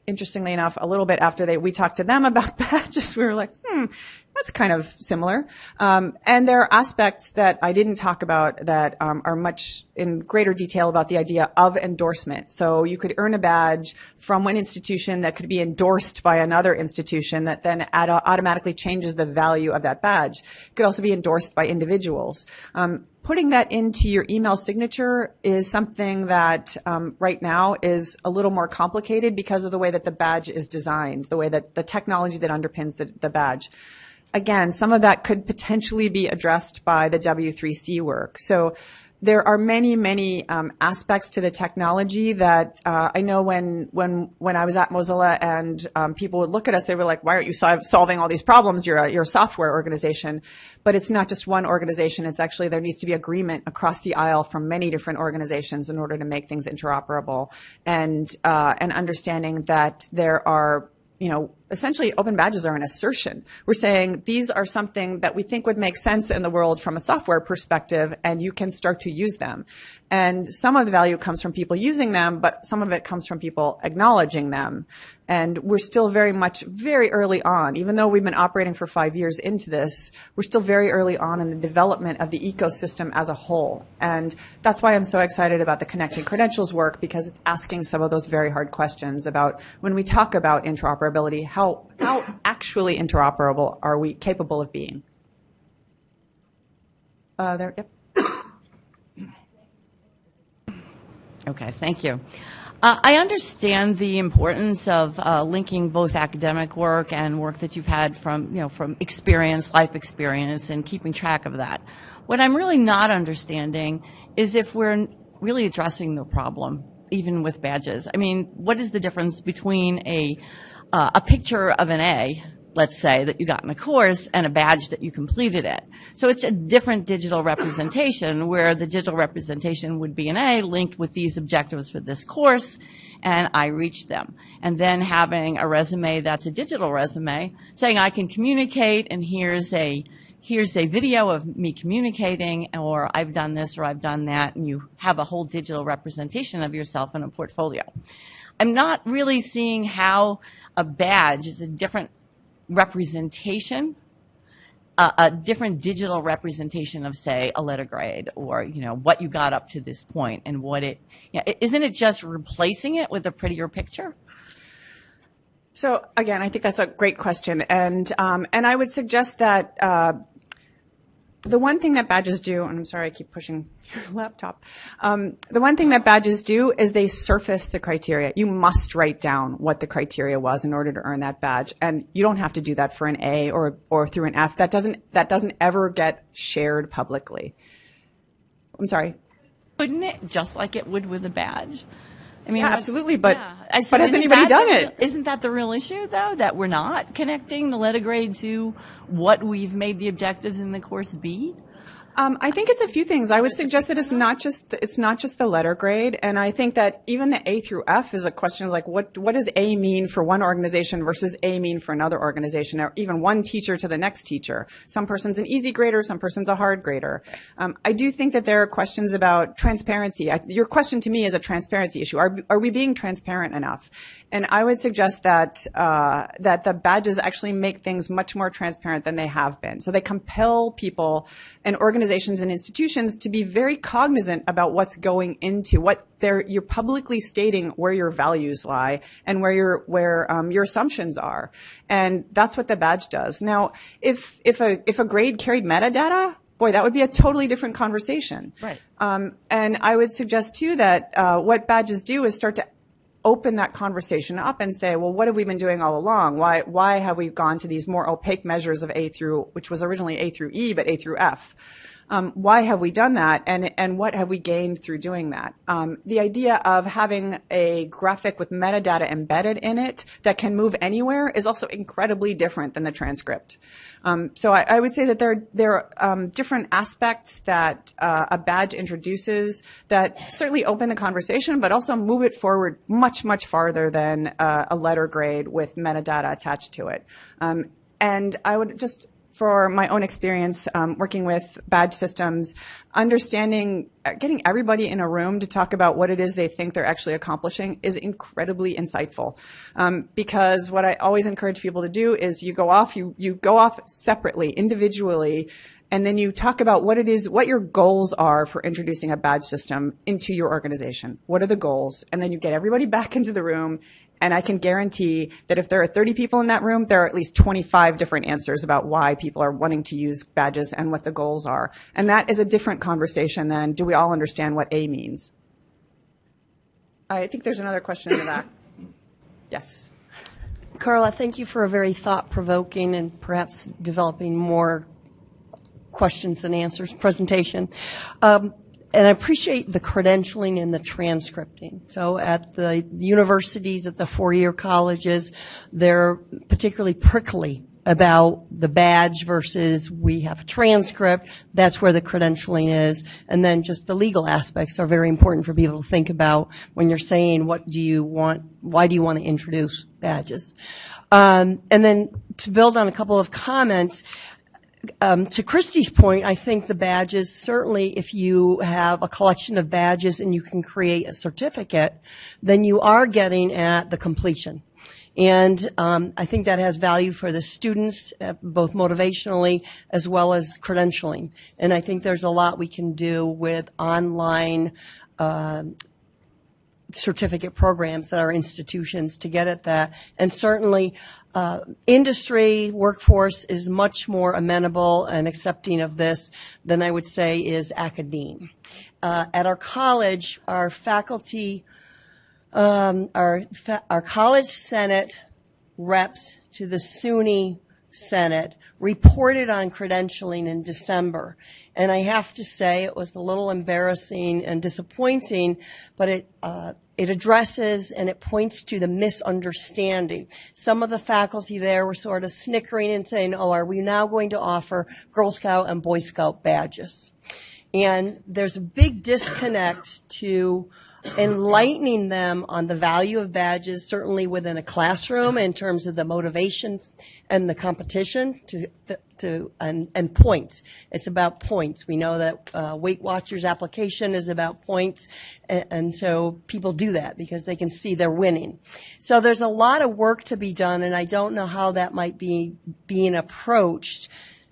interestingly enough, a little bit after they, we talked to them (laughs) about that, just we were like, hmm, that's kind of similar. Um, and there are aspects that I didn't talk about that um, are much in greater detail about the idea of endorsement. So you could earn a badge from one institution that could be endorsed by another institution that then automatically changes the value of that badge. It could also be endorsed by individuals. Um, putting that into your email signature is something that um, right now is a little more complicated because of the way that the badge is designed, the way that the technology that underpins the, the badge. Again, some of that could potentially be addressed by the W3C work. So there are many, many um, aspects to the technology that uh, I know when when when I was at Mozilla and um, people would look at us, they were like, "Why aren't you sol- solving all these problems? You're a, you're a software organization." But it's not just one organization. It's actually there needs to be agreement across the aisle from many different organizations in order to make things interoperable, and uh, and understanding that there are you know, essentially open badges are an assertion. We're saying these are something that we think would make sense in the world from a software perspective, and you can start to use them. And some of the value comes from people using them, but some of it comes from people acknowledging them. And we're still very much very early on, even though we've been operating for five years into this, we're still very early on in the development of the ecosystem as a whole. And that's why I'm so excited about the connected credentials work because it's asking some of those very hard questions about when we talk about interoperability, how, how actually interoperable are we capable of being? Uh, there, yep. Okay, thank you. Uh, I understand the importance of uh, linking both academic work and work that you've had from, you know, from experience, life experience, and keeping track of that. What I'm really not understanding is if we're really addressing the problem, even with badges. I mean, what is the difference between a uh, a picture of an A let's say, that you got in a course and a badge that you completed it. So it's a different digital representation where the digital representation would be an A linked with these objectives for this course and I reached them. And then having a resume that's a digital resume saying I can communicate and here's a here's a video of me communicating or I've done this or I've done that and you have a whole digital representation of yourself in a portfolio. I'm not really seeing how a badge is a different representation, a different digital representation of, say, a letter grade or, you know, what you got up to this point and what it, you know, isn't it just replacing it with a prettier picture? So again, I think that's a great question, and um, and I would suggest that uh, the one thing that badges do, and I'm sorry I keep pushing your (laughs) laptop. Um, the one thing that badges do is they surface the criteria. You must write down what the criteria was in order to earn that badge, and you don't have to do that for an A or or through an F. That doesn't that doesn't ever get shared publicly. I'm sorry. Couldn't it, just like it would with a badge? I mean, Yeah, absolutely, but- yeah. So but has anybody done the it? Isn't that the real issue, though, that we're not connecting the letter grade to what we've made the objectives in the course be? Um, I think it's a few things. I would suggest that it's not just the, it's not just the letter grade, and I think that even the A through F is a question of like what what does A mean for one organization versus A mean for another organization, or even one teacher to the next teacher. Some person's an easy grader, some person's a hard grader. Um, I do think that there are questions about transparency. I, your question to me is a transparency issue. Are are we being transparent enough? And I would suggest that uh, that the badges actually make things much more transparent than they have been. So they compel people and organizations and institutions to be very cognizant about what's going into what they're you're publicly stating where your values lie and where your where um, your assumptions are, and that's what the badge does. Now, if if a if a grade carried metadata. Boy, that would be a totally different conversation. Right. Um, and I would suggest too that uh, what badges do is start to open that conversation up and say, well, what have we been doing all along? Why, why have we gone to these more opaque measures of A through, which was originally A through E, but A through F? Um, why have we done that, and and what have we gained through doing that? Um, the idea of having a graphic with metadata embedded in it that can move anywhere is also incredibly different than the transcript. Um, so I, I would say that there there are um, different aspects that uh, a badge introduces that certainly open the conversation, but also move it forward much much farther than uh, a letter grade with metadata attached to it. Um, and I would just for my own experience um, working with badge systems, understanding, uh, getting everybody in a room to talk about what it is they think they're actually accomplishing is incredibly insightful. Um, because what I always encourage people to do is you go off, you, you go off separately, individually, and then you talk about what it is, what your goals are for introducing a badge system into your organization. What are the goals? And then you get everybody (laughs) back into the room and I can guarantee that if there are 30 people in that room, there are at least 25 different answers about why people are wanting to use badges and what the goals are. And that is a different conversation than do we all understand what A means? I think there's another question in the back. (coughs) Yes. Carla, thank you for a very thought-provoking and perhaps developing more questions and answers presentation. Um, and I appreciate the credentialing and the transcripting. So at the universities, at the four-year colleges, they're particularly prickly about the badge versus we have a transcript. That's where the credentialing is. And then just the legal aspects are very important for people to think about when you're saying what do you want, why do you want to introduce badges? Um, and then to build on a couple of comments, um, to Christie's point, I think the badges, certainly if you have a collection of badges and you can create a certificate, then you are getting at the completion. And um, I think that has value for the students, uh, both motivationally as well as credentialing. And I think there's a lot we can do with online um, certificate programs that are institutions to get at that. And certainly, uh, industry workforce is much more amenable and accepting of this than I would say is academe. Uh, at our college, our faculty, um, our our college senate reps to the SUNY Senate reported on credentialing in December. And I have to say it was a little embarrassing and disappointing, but it, uh, it addresses and it points to the misunderstanding. Some of the faculty there were sort of snickering and saying, oh, are we now going to offer Girl Scout and Boy Scout badges? And there's a big disconnect to enlightening them on the value of badges, certainly within a classroom in terms of the motivation and the competition to, to, and, and points. It's about points. We know that uh, Weight Watchers application is about points, and, and so people do that because they can see they're winning. So there's a lot of work to be done, and I don't know how that might be being approached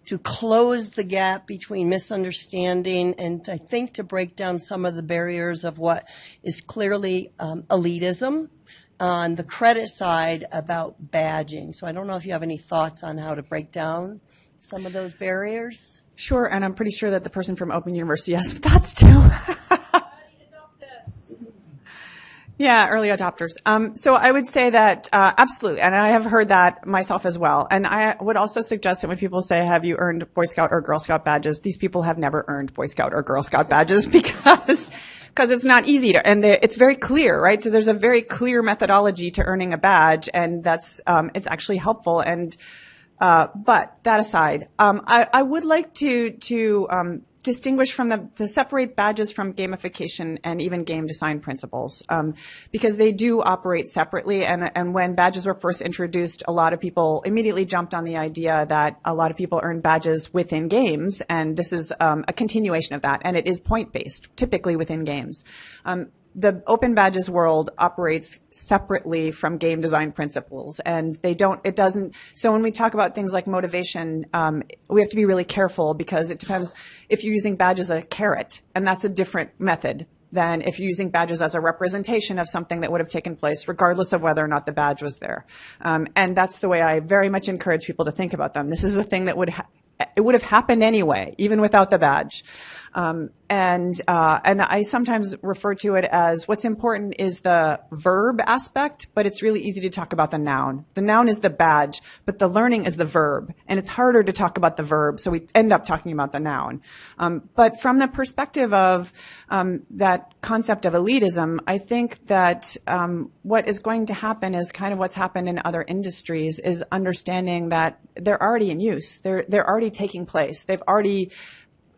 to close the gap between misunderstanding and I think to break down some of the barriers of what is clearly um, elitism on the credit side about badging. So I don't know if you have any thoughts on how to break down some of those barriers. Sure, and I'm pretty sure that the person from Open University has thoughts too. (laughs) Yeah, early adopters. Um, so I would say that uh, absolutely, and I have heard that myself as well. And I would also suggest that when people say, "Have you earned Boy Scout or Girl Scout badges?" These people have never earned Boy Scout or Girl Scout badges (laughs) because because it's not easy to, and it's very clear, right? So there's a very clear methodology to earning a badge, and that's um, it's actually helpful and. Uh, but that aside, um, I, I, would like to to um, distinguish from the, to separate badges from gamification and even game design principles um, because they do operate separately. And, and when badges were first introduced a lot of people immediately jumped on the idea that a lot of people earn badges within games. And this is um, a continuation of that. And it is point based typically within games. Um, the open badges world operates separately from game design principles and they don't it doesn't so when we talk about things like motivation um, we have to be really careful because it depends if you're using badges as a carrot and that's a different method than if you're using badges as a representation of something that would have taken place regardless of whether or not the badge was there um, and that's the way i very much encourage people to think about them this is the thing that would it would have happened anyway, even without the badge. Um, and uh, and I sometimes refer to it as what's important is the verb aspect, but it's really easy to talk about the noun. The noun is the badge, but the learning is the verb, and it's harder to talk about the verb, so we end up talking about the noun. Um, but from the perspective of um, that concept of elitism, I think that um, what is going to happen is kind of what's happened in other industries is understanding that they're already in use. They're they're already taking place. They've already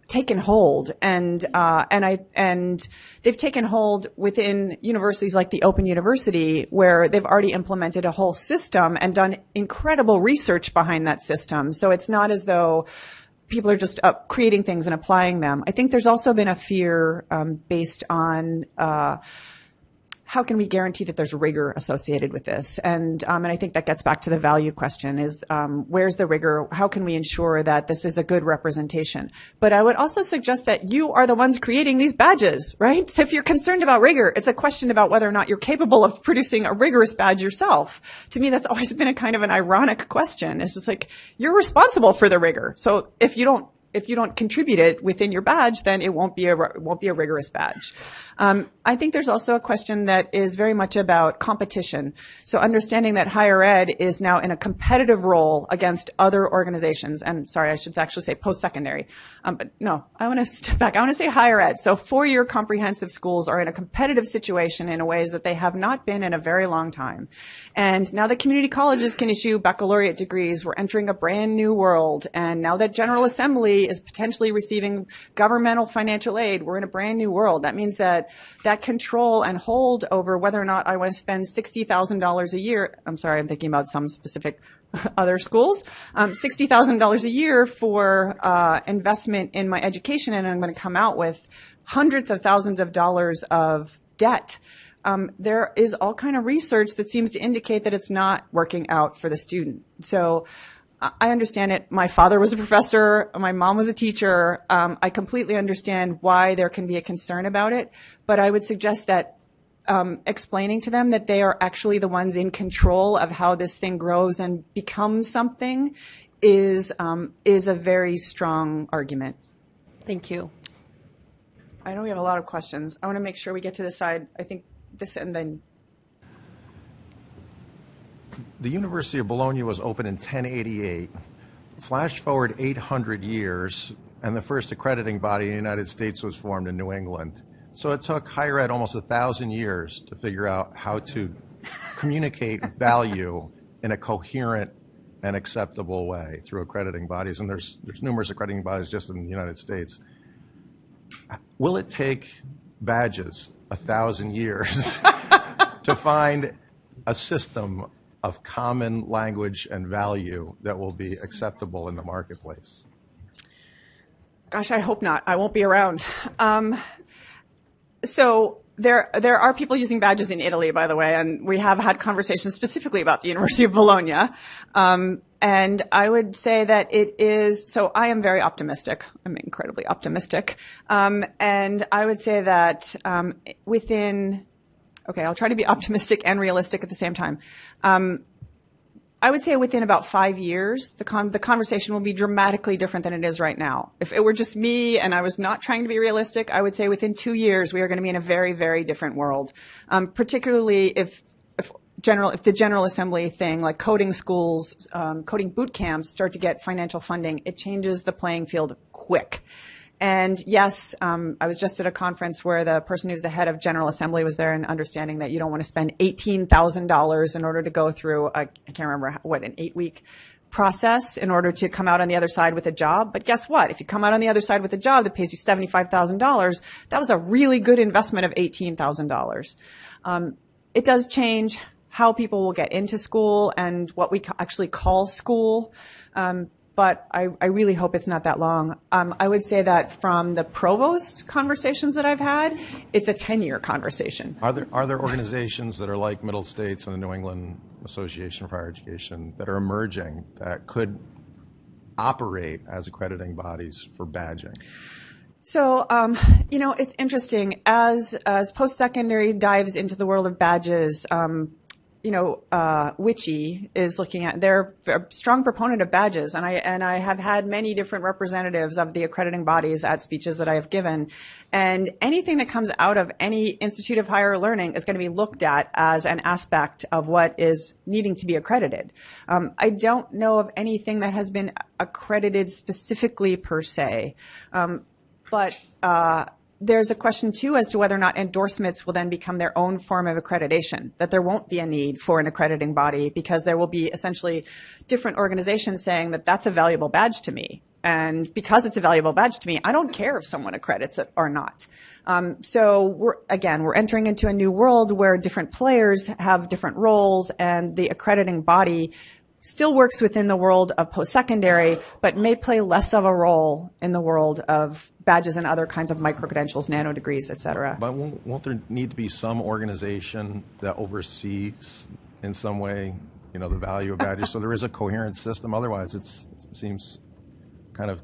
taken hold and uh, and I and they've taken hold within universities like the Open University where they've already implemented a whole system and done incredible research behind that system. So it's not as though people are just uh, creating things and applying them. I think there's also been a fear um, based on. Uh, how can we guarantee that there's rigor associated with this? And um, and I think that gets back to the value question: is um, where's the rigor? How can we ensure that this is a good representation? But I would also suggest that you are the ones creating these badges, right? So if you're concerned about rigor, it's a question about whether or not you're capable of producing a rigorous badge yourself. To me, that's always been a kind of an ironic question. It's just like you're responsible for the rigor. So if you don't if you don't contribute it within your badge, then it won't be a won't be a rigorous badge. Um, I think there's also a question that is very much about competition. So understanding that higher ed is now in a competitive role against other organizations. And sorry, I should actually say post-secondary. Um, but no, I want to (laughs) step back. I want to say higher ed. So four-year comprehensive schools are in a competitive situation in ways that they have not been in a very long time. And now that community colleges can issue baccalaureate degrees, we're entering a brand new world. And now that General Assembly is potentially receiving governmental financial aid, we're in a brand new world. That means that that control and hold over whether or not I want to spend $60,000 a year, I'm sorry, I'm thinking about some specific (laughs) other schools, um, $60,000 a year for uh, investment in my education, and I'm going to come out with hundreds of thousands of dollars of debt. Um, there is all kind of research that seems to indicate that it's not working out for the student. So I understand it. My father was a professor. My mom was a teacher. Um, I completely understand why there can be a concern about it, but I would suggest that um, explaining to them that they are actually the ones in control of how this thing grows and becomes something is um, is a very strong argument. Thank you. I know we have a lot of questions. I want to make sure we get to the side. I think this and then the University of Bologna was opened in 1088. Flash forward 800 years, and the first accrediting body in the United States was formed in New England. So it took higher ed almost a thousand years to figure out how to communicate (laughs) value in a coherent and acceptable way through accrediting bodies. And there's, there's numerous accrediting bodies just in the United States. Will it take badges a thousand years (laughs) (laughs) to find a system of common language and value that will be acceptable in the marketplace? Gosh, I hope not. I won't be around. Um, so there, there are people using badges in Italy, by the way, and we have had conversations specifically about the University of Bologna. Um, and I would say that it is, so I am very optimistic. I'm incredibly optimistic. Um, and I would say that um, within okay, I'll try to be optimistic and realistic at the same time. Um, I would say within about five years, the, con- the conversation will be dramatically different than it is right now. If it were just me and I was not trying to be realistic, I would say within two years we are going to be in a very, very different world. Um, particularly if, if general, if the General Assembly thing, like coding schools, um, coding boot camps, start to get financial funding, it changes the playing field quick. And yes, um, I was just at a conference where the person who's the head of General Assembly was there and understanding that you don't want to spend $18,000 in order to go through, I can't remember what, an eight week process in order to come out on the other side with a job. But guess what? If you come out on the other side with a job that pays you $75,000, that was a really good investment of $18,000. Um, it does change how people will get into school and what we actually call school. Um, but I, I really hope it's not that long. Um, I would say that from the provost conversations that I've had, it's a 10 year conversation. Are there, are there organizations that are like Middle States and the New England Association for Higher Education that are emerging that could operate as accrediting bodies for badging? So, um, you know, it's interesting as as post secondary dives into the world of badges. Um, you know, uh, WICHE is looking at. They're a strong proponent of badges, and I and I have had many different representatives of the accrediting bodies at speeches that I have given, and anything that comes out of any institute of higher learning is going to be looked at as an aspect of what is needing to be accredited. Um, I don't know of anything that has been accredited specifically per se. Um, but uh, there's a question too as to whether or not endorsements will then become their own form of accreditation, that there won't be a need for an accrediting body because there will be essentially different organizations saying that that's a valuable badge to me. And because it's a valuable badge to me, I don't care if someone accredits it or not. Um, so we're, again, we're entering into a new world where different players have different roles and the accrediting body still works within the world of post-secondary, but may play less of a role in the world of badges and other kinds of micro-credentials, nano degrees, et cetera. But won't, won't there need to be some organization that oversees in some way, you know, the value of badges? so there is a coherent system. Otherwise, it seems kind of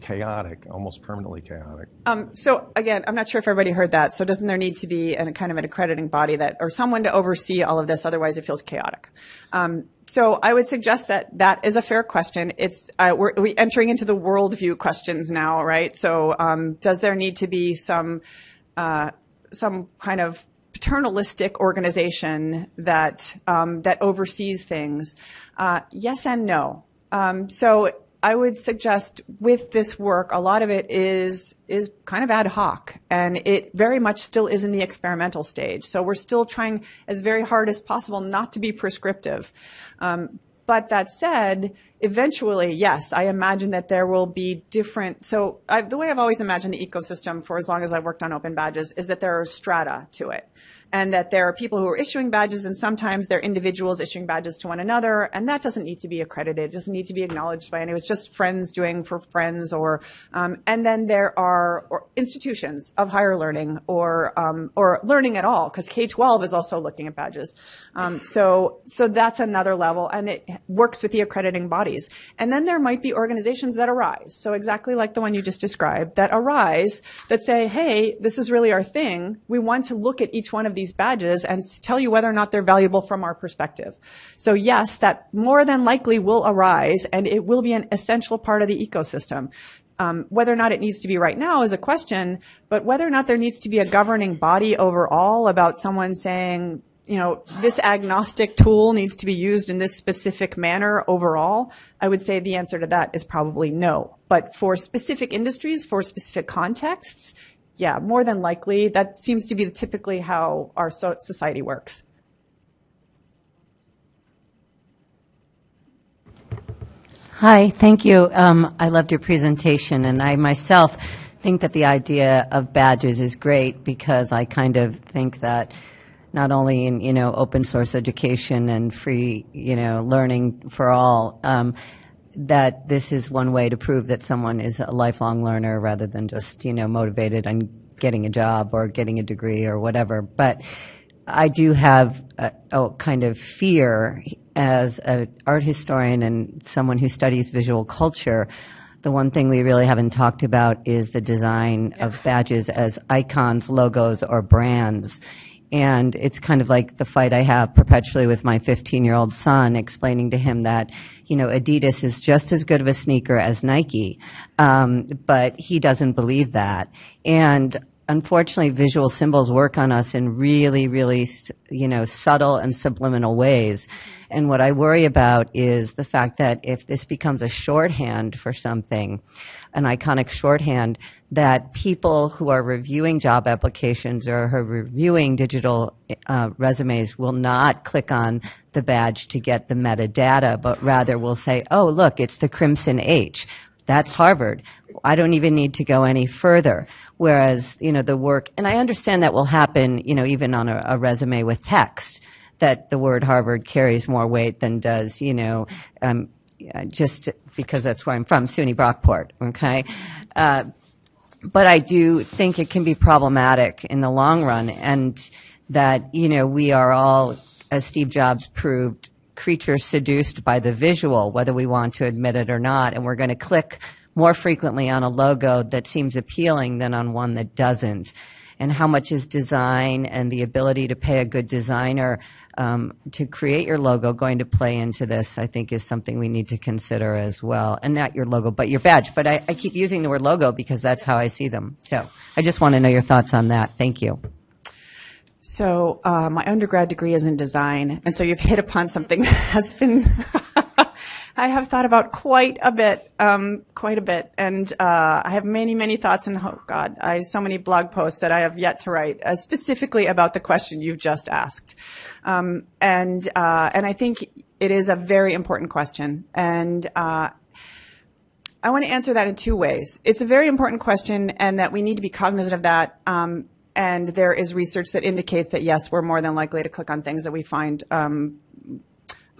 chaotic, almost permanently chaotic. Um, so again, I'm not sure if everybody heard that. So doesn't there need to be a kind of an accrediting body that, or someone to oversee all of this? Otherwise, it feels chaotic. Um, so I would suggest that that is a fair question. It's uh, we're, we're entering into the worldview questions now, right? So um, does there need to be some uh, some kind of paternalistic organization that um, that oversees things? Uh, yes and no. Um, so I would suggest with this work, a lot of it is is kind of ad hoc, and it very much still is in the experimental stage. So we're still trying as very hard as possible not to be prescriptive. Um, but that said, eventually, yes, I imagine that there will be different. So I, the way I've always imagined the ecosystem for as long as I've worked on open badges is that there are strata to it. And that there are people who are issuing badges and sometimes they're individuals issuing badges to one another. And that doesn't need to be accredited. It doesn't need to be acknowledged by anyone it's just friends doing for friends or um, and then there are institutions of higher learning or um, or learning at all because k-12 is also looking at badges. Um, so so that's another level. And it works with the accrediting bodies and then there might be organizations that arise so exactly like the one you just described that arise that say hey this is really our thing we want to look at each one of these badges and tell you whether or not they're valuable from our perspective. So yes, that more than likely will arise and it will be an essential part of the ecosystem. Um, whether or not it needs to be right now is a question, but whether or not there needs to be a governing body overall about someone saying, you know, this agnostic tool needs to be used in this specific manner overall, I would say the answer to that is probably no. But for specific industries, for specific contexts, yeah, more than likely, that seems to be typically how our so- society works. Hi, thank you. Um, I loved your presentation, and I myself think that the idea of badges is great because I kind of think that not only in you know open source education and free you know learning for all. Um, that this is one way to prove that someone is a lifelong learner rather than just, you know, motivated on getting a job or getting a degree or whatever. But I do have a, a kind of fear as an art historian and someone who studies visual culture. The one thing we really haven't talked about is the design of badges as icons, logos, or brands And it's kind of like the fight I have perpetually with my 15 year old son, explaining to him that, you know, Adidas is just as good of a sneaker as Nike. Um, but he doesn't believe that. And unfortunately, visual symbols work on us in really, really, you know, subtle and subliminal ways. And what I worry about is the fact that if this becomes a shorthand for something, an iconic shorthand, that people who are reviewing job applications or who are reviewing digital uh, resumes will not click on the badge to get the metadata, but rather will say, oh, look, it's the Crimson H. That's Harvard. I don't even need to go any further. Whereas, you know, the work, and I understand that will happen, you know, even on a, a resume with text, that the word Harvard carries more weight than does, you know, um, just because that's where I'm from, SUNY Brockport, okay? Uh, but I do think it can be problematic in the long run and that, you know, we are all, as Steve Jobs proved, creatures seduced by the visual, whether we want to admit it or not, and we're going to click more frequently on a logo that seems appealing than on one that doesn't. And how much is design and the ability to pay a good designer um, to create your logo going to play into this, I think is something we need to consider as well. And not your logo, but your badge. But I, I keep using the word logo because that's how I see them. So I just want to know your thoughts on that. Thank you. So uh, my undergrad degree is in design, and so you've hit upon something (laughs) that has been (laughs) (laughs) I have thought about quite a bit, um, quite a bit, and uh, I have many, many thoughts, and oh God, I so many blog posts that I have yet to write uh, specifically about the question you've just asked, um, and uh, and I think it is a very important question, and. Uh, I want to answer that in two ways. It's a very important question, and that we need to be cognizant of that. Um, and there is research that indicates that yes, we're more than likely to click on things that we find um,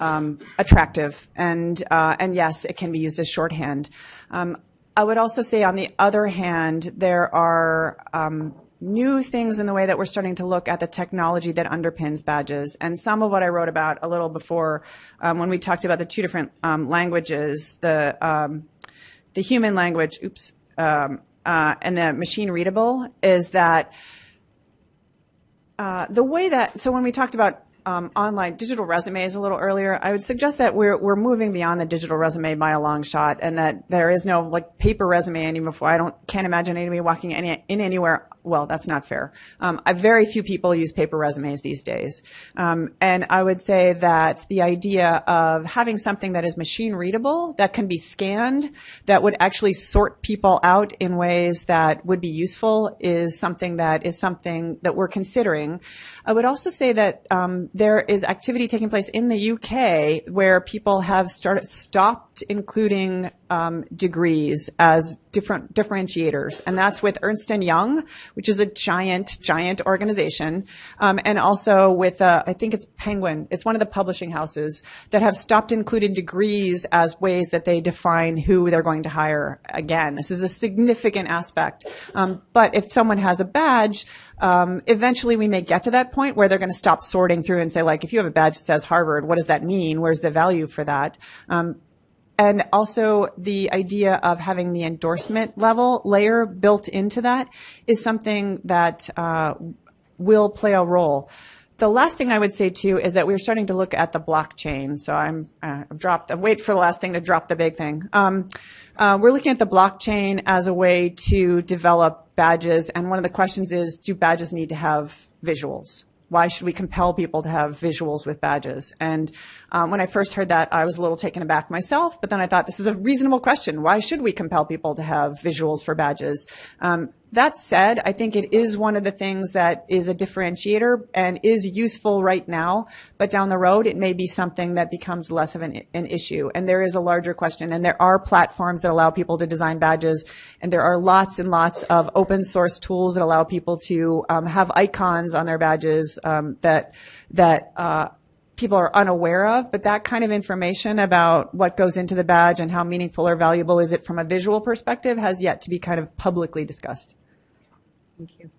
um, attractive, and uh, and yes, it can be used as shorthand. Um, I would also say, on the other hand, there are um, new things in the way that we're starting to look at the technology that underpins badges. And some of what I wrote about a little before, um, when we talked about the two different um, languages, the um, the human language, oops, uh, and the machine readable, is that. Uh, the way that so when we talked about um, online digital resumes a little earlier, I would suggest that we're we're moving beyond the digital resume by a long shot, and that there is no like paper resume anymore. I don't can't imagine anybody walking any, in anywhere well, that's not fair. Um, very few people use paper resumes these days. Um, and I would say that the idea of having something that is machine readable, that can be scanned, that would actually sort people out in ways that would be useful is something that is something that we're considering. I would also say that um, there is activity taking place in the UK where people have started stopped including um, degrees as different differentiators, and that's with Ernst and Young, which is a giant, giant organization, um, and also with uh, I think it's Penguin. It's one of the publishing houses that have stopped including degrees as ways that they define who they're going to hire. Again, this is a significant aspect. Um, but if someone has a badge, um, eventually we may get to that point where they're going to stop sorting through and say, like, if you have a badge that says Harvard, what does that mean? Where's the value for that? And also the idea of having the endorsement level layer built into that is something that uh, will play a role. The last thing I would say too is that we're starting to look at the blockchain. So I'm uh, dropped. Wait for the last thing to drop the big thing. Um, uh, we're looking at the blockchain as a way to develop badges, and one of the questions is: Do badges need to have visuals? Why should we compel people to have visuals with badges? And um, when I first heard that, I was a little taken aback myself, but then I thought this is a reasonable question. Why should we compel people to have visuals for badges? Um, that said, I think it is one of the things that is a differentiator and is useful right now, but down the road, it may be something that becomes less of an, an, issue. And there is a larger question, and there are platforms that allow people to design badges, and there are lots and lots of open source tools that allow people to um, have icons on their badges um, that that uh, people are unaware of, but that kind of information about what goes into the badge and how meaningful or valuable is it from a visual perspective has yet to be kind of publicly discussed. Thank you.